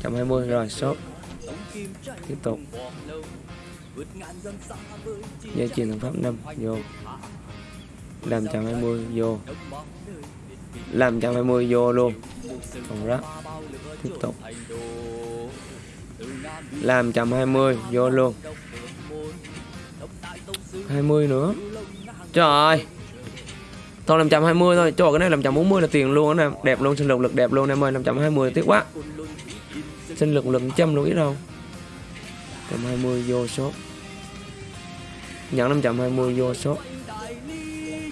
120 rồi shop. Tiếp tục. Dây chuyền thằng pháp 5 vô. Làm 120 vô. Làm 120 vô luôn. Còn rác tiếp tục làm 120 vô luôn 20 nữa trời ơi Thôi 520 thôi, cho cái này làm chậm 40 là tiền luôn anh em. Đẹp luôn, sinh lực lực đẹp luôn em ơi, làm chậm 20 tiếc quá. Sinh lực lực trăm luôn ít đâu. 120 vô số. Nhận 520 vô số.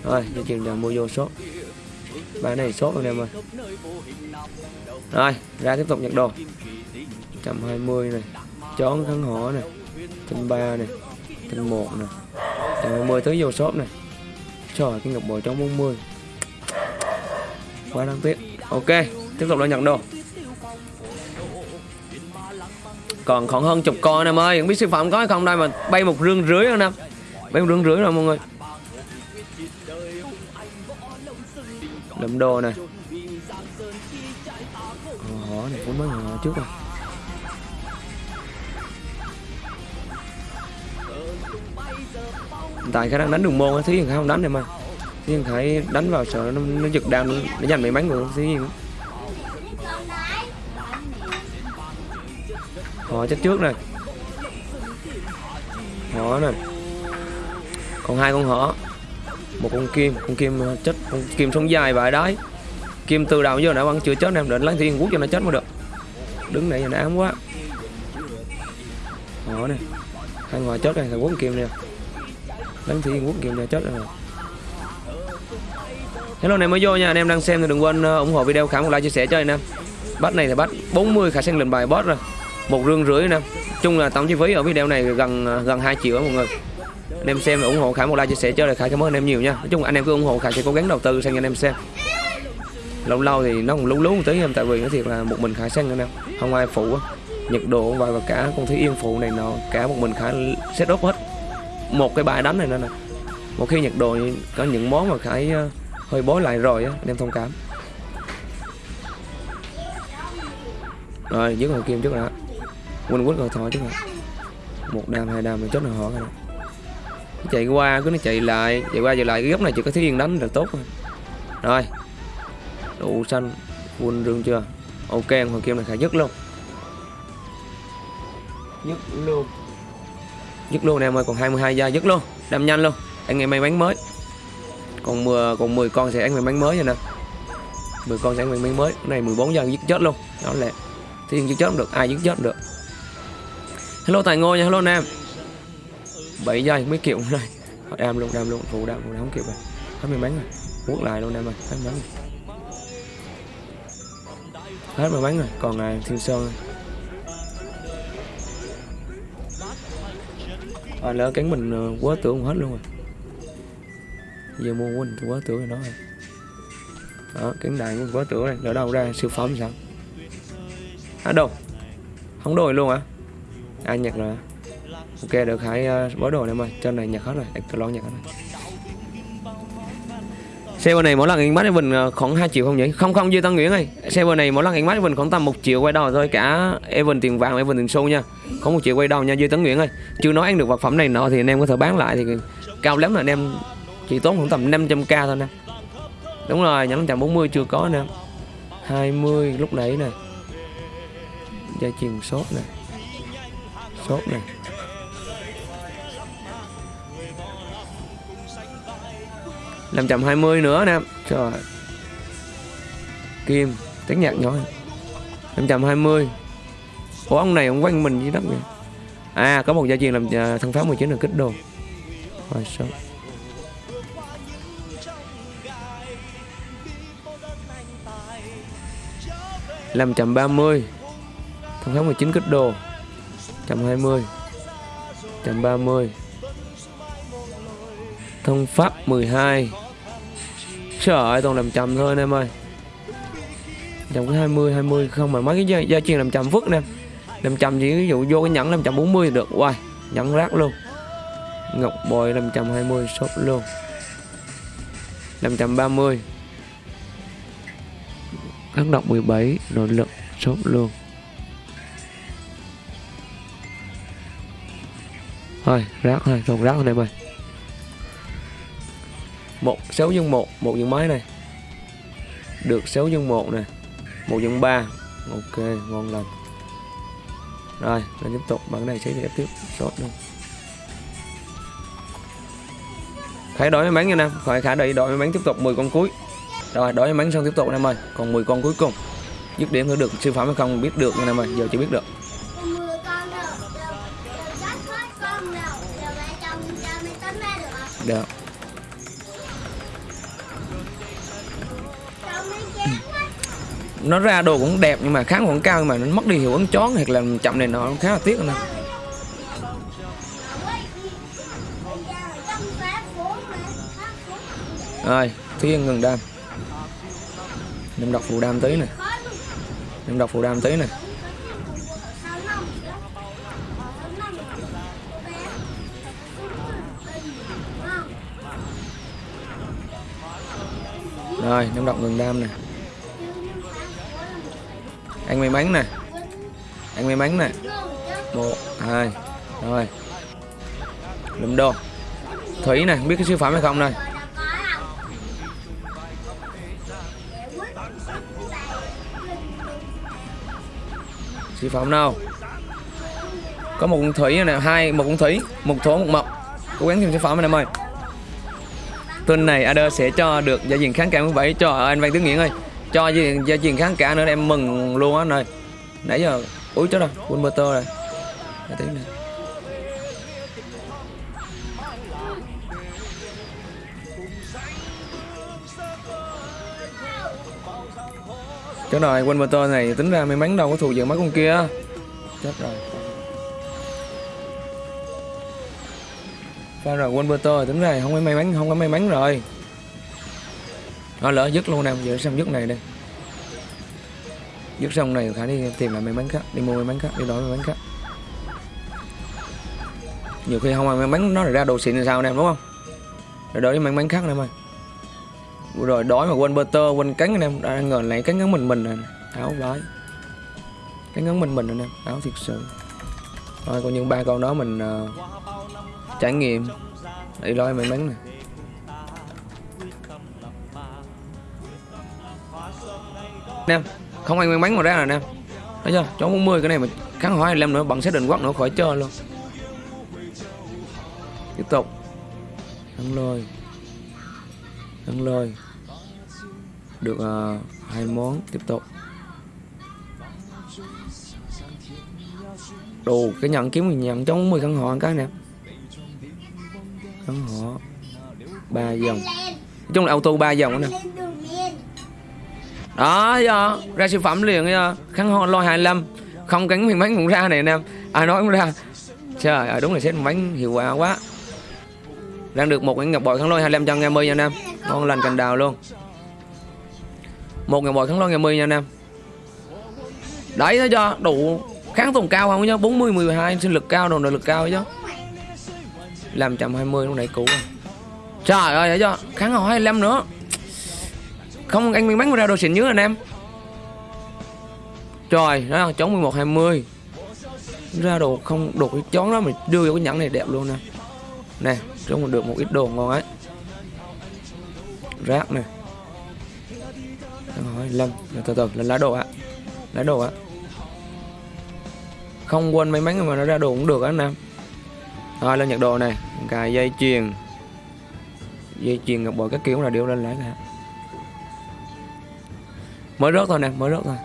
Rồi, cho chuyện là mua vô số. Bán này số anh em ơi. Rồi, ra tiếp tục nhặt đồ. 120 này. Chón thắng hỏ này. Tinh ba này. Tinh một này. 120 tới vô shop này Trời, cái ngọc bội trong 40 Quá đáng tiếc Ok, tiếp tục là nhận đồ Còn khoảng hơn chục con em ơi, Không biết siêu phẩm có hay không đây mà bay một rương rưỡi anh em Bay một rương rưỡi rồi mọi người Lượm đồ này ờ, Hỏ này cũng mới hồi trước rồi tại khả năng đánh đường môn thí hiền không đánh em mà thí hiền khải đánh vào sợ nó, nó giật đam nó giành mấy bắn của thí hiền. Họ chết trước này họ này còn hai con họ. Một con kim con kim chết con kim sống dài vậy đấy kim từ đầu giờ đã vẫn chưa chết em định lấy thiên quốc cho nó chết mới được. Đứng này nó ám quá. Họ này hai ngoài chết này thằng quốc kim nè đánh thì quốc game ra chết rồi. Hello này mới vô nha anh em đang xem thì đừng quên ờ, ủng hộ video khám một like chia sẻ cho anh em. Bắt này thì bắt 40 khả sang lệnh bài boss rồi. Một rương rưỡi nè. Chung là tổng chi phí ở video này gần ờ, gần 2 triệu mọi người. Anh em xem và ủng hộ Khải một like chia sẻ cho là Khải cảm ơn anh em nhiều nha. Nói chung anh em cứ ủng hộ Khải sẽ cố gắng đầu tư sang cho anh em xem. Lâu lâu thì nó còn lú lú một tí em tại vì nó thiệt là một mình Khải sang anh em. Không ai phụ á. Nhiệt độ và, cả con thúy yên phụ này nó cả một mình Khải set up hết một cái bài đánh này nữa nè. Một khi nhặt đồ có những món mà Khải ờ, hơi bối lại rồi á, anh em thông cảm. Rồi dứt hồi kim trước đã. Quên quýt rồi thôi trước đã. Một đam, hai đam, rồi chốt là họ rồi. Chạy qua, cứ nó chạy lại, chạy qua, chạy lại. Cái góc này chỉ có thiếu yên đánh là tốt rồi. Rồi. Đủ xanh full rương chưa? Ok hồi kim này khả dứt luôn. Dứt luôn dứt luôn em ơi còn 22 giây dứt luôn đâm nhanh luôn. Anh em may mắn mới. Còn 10 còn 10 con sẽ anh may mắn mới rồi nè. 10 con sẽ anh may mắn mới. Cái này 14 giây dứt chết luôn. Đó là thiên dứt chết không được ai dứt chết không được. Hello tài ngô nha hello nam 7 giây mấy kiểu này đam luôn đam luôn. Phụ đam phụ đam không kịp rồi. Hết may mắn rồi. Quốc lại luôn em ơi hết may mắn rồi. Hết may mắn rồi. Còn à, thiên sơn. rồi. À, lỡ cắn mình ờ, quá tưởng hết luôn rồi. Giờ mua quên quá tưởng rồi đó. Rồi đó cắn đại của quá tưởng này lỡ đâu ra siêu phẩm sao? À đâu? Không đổi luôn hả? Ai nhặt rồi ok được hãy uh, bó đồ này mà. Trên này nhặt hết rồi. Lo nhặt hết rồi xe bên này mỗi lần anh bắt mình ờ, khoảng 2 triệu không nhỉ? Không không, dư Tân Nguyễn ơi. Server này mỗi lần anh bắt mình khoảng tầm 1 triệu quay đầu thôi. Cả even tiền vàng even tiền xu nha. Không một triệu quay đầu nha, dư Tấn Nguyễn ơi. Chưa nói ăn được vật phẩm này nọ thì anh em có thể bán lại thì Cao lắm là anh em. Chỉ tốn khoảng tầm 500k thôi nè. Đúng rồi nhẫn 140 chưa có nè. 20 lúc nãy nè. Dây chuyền sốt nè. Sốt nè. Năm trăm hai mươi nữa nè. Trời. Kim tiếng nhạc nhỏ. Năm trăm hai mươi. Ủa ông này ông quanh mình với đất vậy à có một gia truyền làm à, thân pháp 19 là kích đồ. Rồi sao? Năm trăm ba mươi. Thân pháp 19 kích đồ. Trăm hai mươi. Trăm ba mươi Thông pháp 12 Trời ơi toàn làm chậm thôi anh em ơi. Chậm cái 20 20 không mà mấy cái gia, gia truyền làm chậm phức nè. Làm chậm chỉ ví dụ vô cái nhẫn làm chậm 40 được. Wow nhẫn rác luôn. Ngọc bồi làm chậm 20 shop luôn. 530 Khắc độc 17 Nội lực shop luôn. Thôi rác thôi Còn rác thôi em ơi một, sáu nhân một một nhân mấy này? Được 6 nhân một này một nhân ba. Ok, ngon lành. Rồi, lên tiếp tục. Bản này sẽ tiếp tiếp. Sốt luôn. Khải đổi may mắn nha nam. Khỏi khả đợi đổi may mắn tiếp tục. 10 con cuối. Rồi, đổi may mắn xong tiếp tục em ơi. Còn 10 con cuối cùng. Dứt điểm thử được siêu phẩm hay không biết được nha nam ơi. Giờ chưa biết được. Được. Nó ra đồ cũng đẹp nhưng mà kháng vẫn cao nhưng mà nó mất đi hiệu ứng chón hoặc là chậm này nó khá là tiếc nè. Mà rồi thiên ngừng đam. Em đọc phù đam tí nè. Em đọc phù đam tí nè. Rồi, em đọc ngừng đam nè anh may mắn nè. Anh may mắn nè. Một, hai, rồi. Lụm đồ thủy nè biết cái siêu phẩm hay không đây siêu phẩm nào có một con thủy nè, hai, một con thủy, một thổ, một mộc. Cố gắng tìm siêu phẩm anh em ơi. Tuần này Ader sẽ cho được gia diện kháng cả 17 cho anh Văn Tướng nghĩa ơi cho gia diện, gia kháng cả nữa em mừng luôn á này nãy giờ úi chết rồi quên motor rồi Để tí nữa. Chết rồi, quên motor này tính ra may mắn đâu có thù dựng mấy con kia. Chết rồi. Pha rồi quên motor tính ra không có may mắn, không có may mắn rồi. Nó lỡ dứt luôn nè, giữ xong dứt này đây. Dứt xong này khả đi tìm lại may mắn khác, đi mua may mắn khác, đi đổi may mắn khác. Nhiều khi không ai may mắn nó lại ra đồ xịn thì sao nè đúng không? Rồi đổi may mắn khác nè mày rồi đói mà quên butter quên cánh anh em đang ngờ lại cánh ngắn mình mình nè áo vái cánh ngắn mình mình anh em áo thiệt sự thôi còn những ba con đó mình uh, trải nghiệm đi lôi may mắn này. Em không ai may mắn mà ra nè em thấy chưa? Chó 40 cái này mà kháng hỏi 25 nữa bằng xác định quát nữa khỏi chơi luôn. Tiếp tục. Thắng lôi. Thắng lôi. Được uh, hai món. Tiếp tục. Đồ cái nhận kiếm mình nhận trong 10 hộ họ cái nè. Căn hộ ba dòng. Nói chung là auto ba dòng nè đó do ra siêu phẩm liền do khăn ho, lo 25 không cánh miếng bánh cũng ra này anh em ai nói cũng ra. Trời ơi, đúng là xếp bánh hiệu quả quá. Đang được một cái ngọc bội khăn lôi 25 trăm em ơi nha anh em. Ngon lành cành đào luôn. Một ngọc bội khăn lôi ngày mươi nha anh em. Đấy, thấy cho đủ kháng tồn cao không nhá 40 12 sinh lực cao, đồ nội lực cao chứ làm 120 lúc nãy cũ rồi. Trời ơi, thấy chưa? Kháng hồi 25 nữa không, anh miếng bánh ra đồ xịn nhớ anh em. Trời, đó, chống 11 20 ra đồ không, đồ cái chón đó mình đưa vô cái nhẫn này đẹp luôn nè. Nè trông mình được một ít đồ ngon ấy. Rác nè. Hỏi lâm từ từ, lên lá đồ ạ. Lá đồ ạ. Không quên may mắn mà nó ra đồ cũng được á anh em. Rồi, lên nhật đồ này. Cài dây chuyền. Dây chuyền ngọc bội các kiểu là đều lên lại cả mới rớt thôi nè, mới rớt thôi.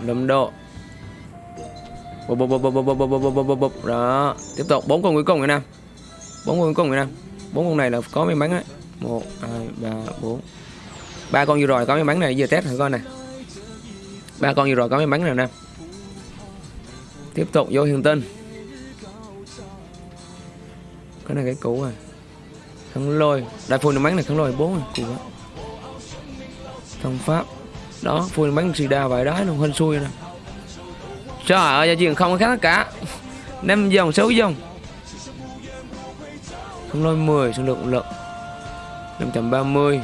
Đâm độ. Bụp bụp bụp bụp bụp bụp bụp bụp bụp bụp. Đó, tiếp tục. Bốn con cuối cùng rồi nè. Bốn con cuối cùng rồi nè. Bốn con này là có may mắn đấy một, hai, ba, bốn. Ba con vừa rồi có may mắn này giờ test thử coi nè. Ba con vừa rồi có may mắn này nè. Tiếp tục vô hiền tinh. Cái này cái cũ rồi à. khăn lôi. Đại phun may mắn này khăn lôi bốn à. Cũ quá thông pháp. Đó phun bắn xì đa vài đái luôn, hên xui nè. Trời ơi gia truyền không có khác cả. Năm dòng sáu dòng khăn lôi 10 xung lực lực 530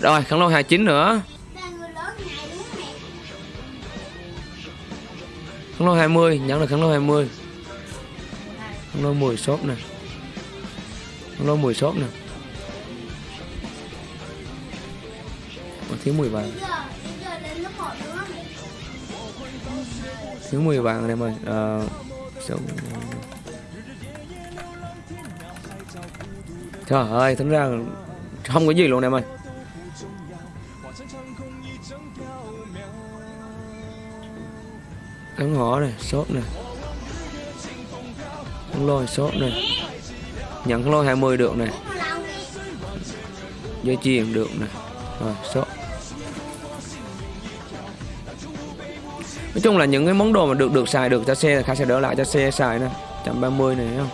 rồi khăn lôi 29 nữa. Là lôi 20 nhắn là khăn lôi 20 khăn lôi 10 shop nè. Khăn lôi 10 shop nè. Còn thiếu 10 vàng. Thiếu 10 vàng em ơi à, số trời ơi tính ra không có gì luôn em ơi. Cắn ngõ này shop này. Khăn lôi shop này. Nhận lôi 20 được này. Dây chuyền được này. Rồi shop. Nói chung là những cái món đồ mà được được xài được cho xe là khá sẽ đỡ lại cho xe xài nè. 130 này không?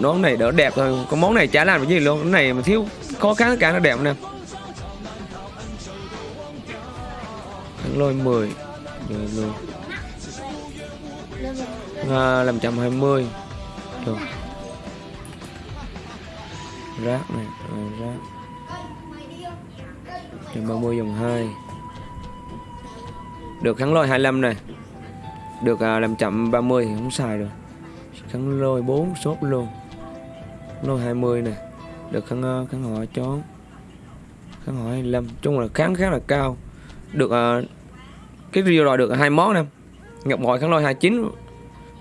Món này đỡ đẹp thôi. Có món này chả làm được gì luôn. Cái này mà thiếu khó khăn cả nó đẹp nè. Thắng lôi 10 rồi luôn. À, làm 120 được rác này rồi rác. 130 dòng 2 được kháng lôi 25 này. Được à, làm chậm 30 thì không xài rồi Kháng lôi 4 sốt luôn. Kháng lôi 20 này. Được kháng, à, kháng họ chón Kháng họ 25 chung là kháng khá là cao. Được à, Cái video rồi được hai món nè. Ngọc bội kháng lôi 29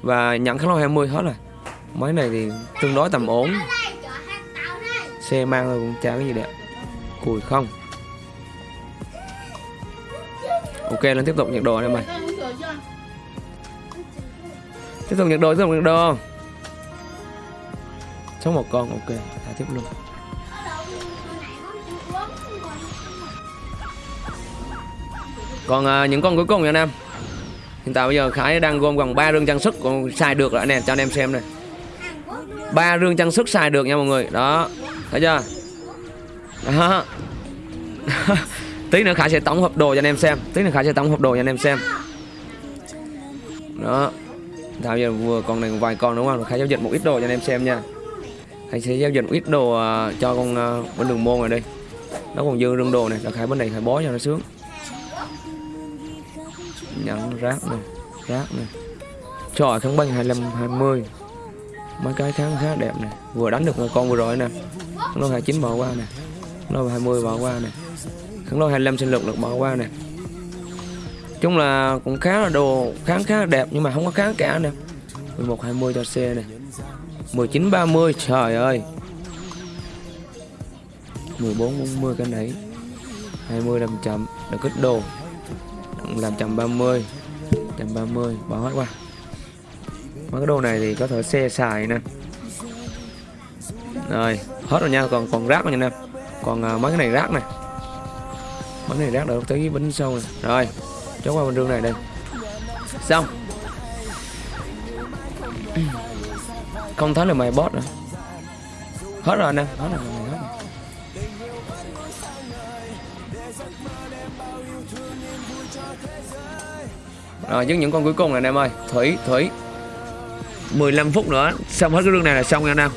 Và nhận kháng lôi 20 hết rồi. Mấy này thì tương đối tầm ổn. Xe mang thôi cũng chả cái gì đẹp. Cùi không ok nó tiếp tục nhặt đồ này mày. Tiếp tục nhặt đồ tiếp tục nhặt đồ. Sống một con ok thả tiếp luôn. Còn à, những con cuối cùng nha anh em. Hiện tại bây giờ khải đang gom gần ba rương trang sức còn xài được rồi nè cho anh em xem này. Ba rương trang sức xài được nha mọi người. Đó thấy chưa? Đó. tí nữa khải sẽ tổng hợp đồ cho anh em xem. Tí nữa khải sẽ tổng hợp đồ cho anh em xem. Đó. Thảo giờ vừa con này vài con đúng không? Khải giao dịch một ít đồ cho anh em xem nha. Khải sẽ giao dịch một ít đồ à, cho con à, bên đường môn này đi. Nó còn dư rương đồ này là khải bên này khải bó cho nó sướng. Nhận rác này rác này. Trời kháng băng 25 20 mấy cái tháng khá đẹp này, vừa đánh được con vừa rồi nè. Nó hai 29 bỏ qua nè. Nó 20 bỏ qua nè kháng lôi 25 sinh lực được bỏ qua nè. Chung là cũng khá là đồ kháng khá là đẹp nhưng mà không có kháng cả nè. 11 20 cho xe nè. 19 30 trời ơi. 14 40 cái nãy 20 làm chậm được kích đồ. Làm 130 130 bỏ hết qua. Mấy cái đồ này thì có thể xe xài nè. Rồi hết rồi nha còn còn rác rồi nha em còn uh, mấy cái này rác này cái này rác được tới bánh sâu này. Rồi chốt qua bên đường này đây. Xong. Không thấy là mày bot nữa. Hết rồi anh em hết rồi hết rồi. Rồi với những con cuối cùng này anh em ơi. Thủy Thủy. 15 phút nữa. Xong hết cái rương này là xong nha anh em.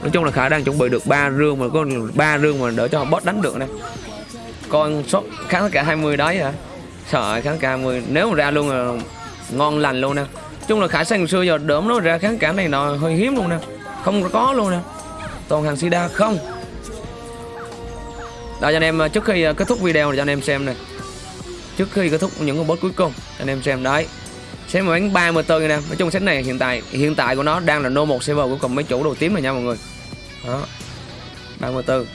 Nói chung là Khả đang chuẩn bị được ba rương mà có ba rương mà đỡ cho boss đánh được nè con sốt kháng tất cả 20 đấy hả? Sợ kháng cả 20 Nếu mà ra luôn là ngon lành luôn nè. Chung là Khả sang xưa giờ đớm nó ra kháng cả này nó hơi hiếm luôn nè. Không có luôn nè. Toàn hàng sida không. Đó, cho anh em, trước khi ờ, kết thúc video này, cho anh em xem này trước khi kết thúc những con boss cuối cùng anh em xem, đấy. Xem mà bánh 34 nè. Nói chung set này hiện tại hiện tại của nó đang là no một server của cùng mấy chủ đầu tím này nha mọi người. Đó. 34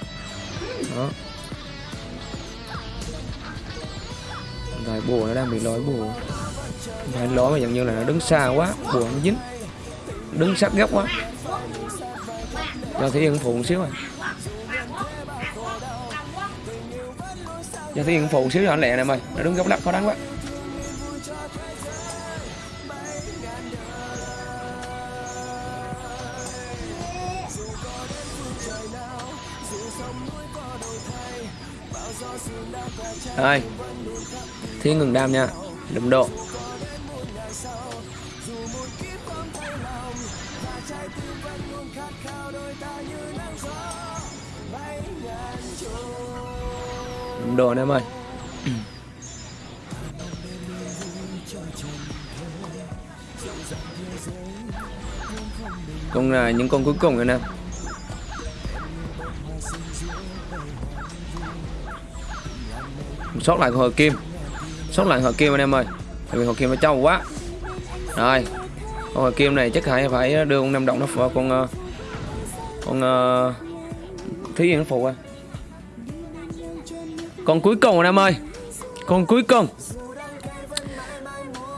đó. Rồi bùa nó đang bị lỗi bùa. Phải lỗi mà dường như là nó đứng xa quá, bùa nó dính. Đứng sát góc quá. Cho thấy yên phụ một xíu à. rồi cho thấy yên phụ một xíu cho anh lẹ này mày. Nó đứng góc lắc, khó đánh quá. Rồi thế ngừng đam nha. Đấm độ. Đấm độ nè em ơi. Con là những con cuối cùng anh em sót lại con hợp kim sốt lạnh hợp kim anh em ơi. Tại vì hợp kim nó trâu quá. Rồi con hợp kim này chắc phải phải đưa con năm động nó vào con ờ, con uh, thí yên nó phụ à. Con cuối cùng anh em ơi. Con cuối cùng.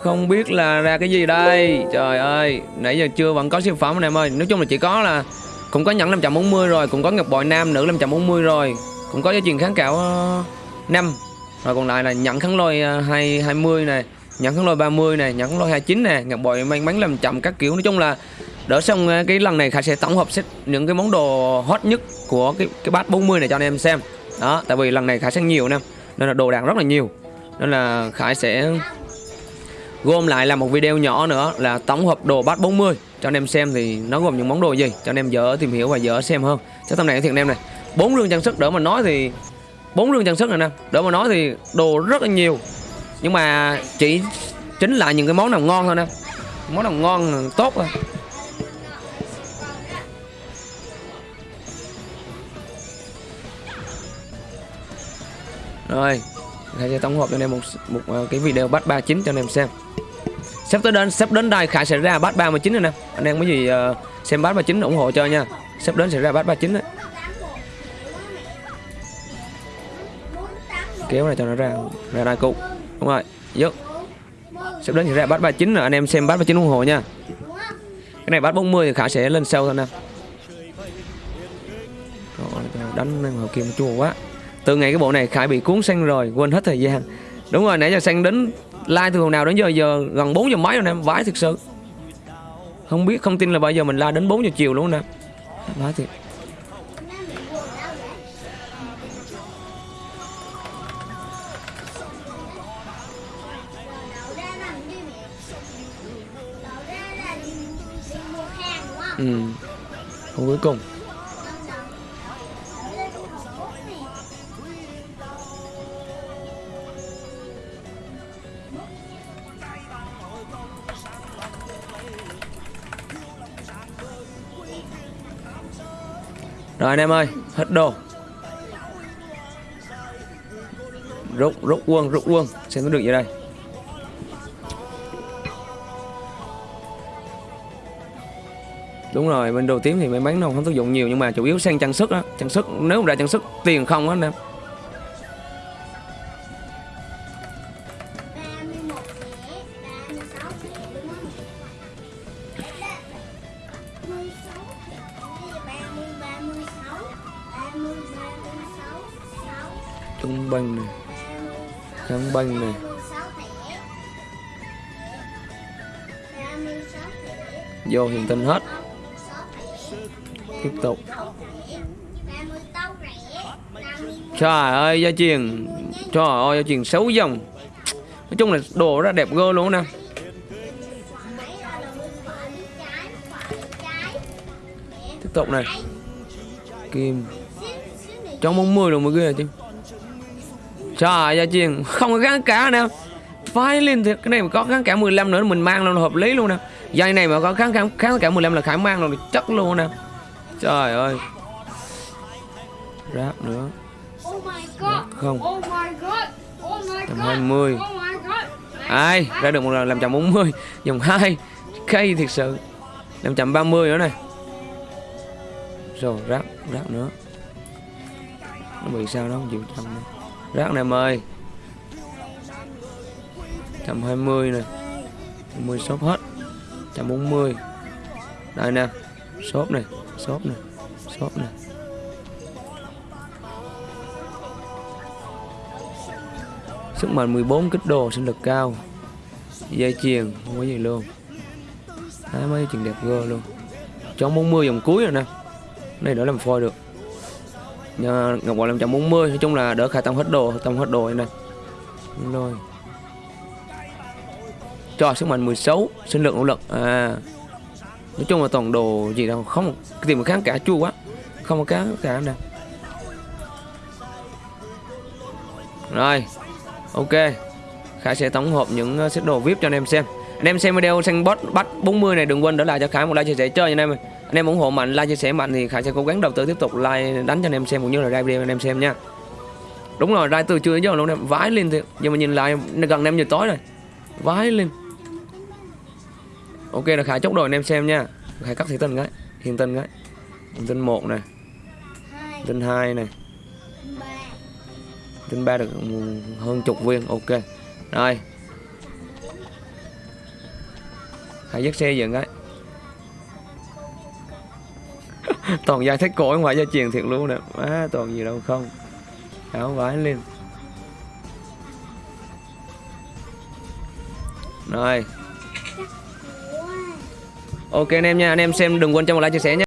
Không biết là ra cái gì đây. Trời ơi nãy giờ chưa vẫn có siêu phẩm anh em ơi. Nói chung là chỉ có là cũng có nhẫn 540 rồi cũng có ngọc bội nam nữ 540 rồi cũng có giá truyền kháng cạo uh, rồi còn lại là nhận kháng lôi à, 2 20 này, nhận kháng lôi 30 này, nhận kháng lôi 29 này ngọc bội may mắn làm chậm các kiểu nói chung là đỡ xong à, cái lần này Khải sẽ tổng hợp set những cái món đồ hot nhất của cái cái bát 40 này cho anh em xem. Đó, tại vì lần này Khải sẽ nhiều nè, nên là đồ đạc rất là nhiều. Nên là Khải sẽ gom lại là một video nhỏ nữa là tổng hợp đồ bát 40 cho anh em xem thì nó gồm những món đồ gì cho anh em dở tìm hiểu và dở xem hơn. Chắc tầm này thiệt anh em này. bốn lương trang sức đỡ mà nói thì bốn rương trang sức này nè. Để mà nói thì đồ rất là nhiều. Nhưng mà chỉ chính là những cái món nào ngon thôi nè. Món nào ngon tốt thôi. Rồi Khải sẽ tổng hợp cho anh em một một ờ, cái video bắt 39 cho anh em xem. Sắp tới đến sắp đến đây Khải sẽ ra bắt 39 rồi nè. Anh em có gì uh, xem bắt 39 ủng hộ cho nha. Sắp đến sẽ ra bắt 39 đấy. Kéo này cho nó ra ra đai cụ. Đúng rồi, dứt. Sắp đến thì ra bắt 39 rồi, anh em xem bắt 39 ủng hộ nha. Cái này bắt 40 thì khả sẽ lên sâu thôi nè. Đánh hợp một chua quá. Từ ngày cái bộ này khải bị cuốn xanh rồi, quên hết thời gian. Đúng rồi, nãy giờ sang đến like từ hồi nào đến giờ giờ gần 4 giờ mấy rồi nè vãi thực sự. Không biết, không tin là bao giờ mình la đến 4 giờ chiều luôn nè. Vãi thiệt. Ừ. Không cuối cùng. Rồi anh em ơi, hết đồ. Rút rút quân rút quân. Xem có được gì đây. Đúng rồi, bên đồ tím thì may mắn nó không tác dụng nhiều, nhưng mà chủ yếu sang trang sức á. Trang sức, nếu mà ra trang sức, tiền không á anh em. Trung bình này. Trung bình này. Vô hiện tinh hết. Trời ơi gia truyền. Trời ơi gia truyền xấu dòng. Nói chung là đồ ra đẹp gơ luôn nè. Tiếp tục này. Kim. Xíu, xíu này trong 40 đồng mới ghê chứ trời gia truyền. Không có kháng cả nè. Phải lên thiệt cái này mà có kháng cả 15 nữa mình mang luôn là hợp lý luôn nè. Dây này mà có kháng kháng kháng cả 15 là khải mang luôn chắc luôn nè. Trời ơi. Ráp nữa không? Oh god! Oh my god! 120 Oh my god! ai? ra được một lần làm chậm 40 dòng 2 cây thiệt sự. Làm chậm 30 nữa này. Rồi rác rác nữa. Nó bị sao đó không chịu chậm nữa. rác này em ơi. 120 này. 20 shop hết. 140 đây nè. Shop này shop này shop này sức mạnh 14 kích đồ sinh lực cao. Dây chuyền không có gì luôn. Đấy, mấy chuyện đẹp gơ luôn. Trong 40 dòng cuối rồi nè. Này đỡ làm phôi được. Nhà, Ngọc Hoàng 540 nói chung là đỡ khai tông hết đồ tông hết đồ này nè rồi. Cho sức mạnh 16 sinh lực nỗ lực. À. Nói chung là toàn đồ gì đâu không tìm một kháng cả chua quá. Không có kháng cả nè. Rồi ok. Khải sẽ tổng hợp những set đồ VIP cho anh em xem. Anh em xem video sang bot bắt 40 này đừng quên để lại cho Khải một like chia sẻ chơi anh em anh em ủng hộ mạnh like chia sẻ mạnh thì Khải sẽ cố gắng đầu tư tiếp tục like đánh cho anh em xem cũng như là ra video anh em xem nha. Đúng rồi ra từ đến giờ luôn em vái lên thì giờ mà nhìn lại gần 5 giờ tối rồi. Vái lên. Ok là Khải chốt đồ anh em xem nha. Khải cắt thị tinh cái hiện tinh cái. Hiện tinh một này hai, tinh hai này ba, tinh ba được hơn chục viên ok. Rồi. Hãy dắt xe dựng ấy. Toàn giai thích cổ ngoài gia truyền thiệt luôn nè. Má toàn gì đâu không. Áo vải lên. Rồi. Ok anh em nha. Anh em xem đừng quên cho một like chia sẻ nha.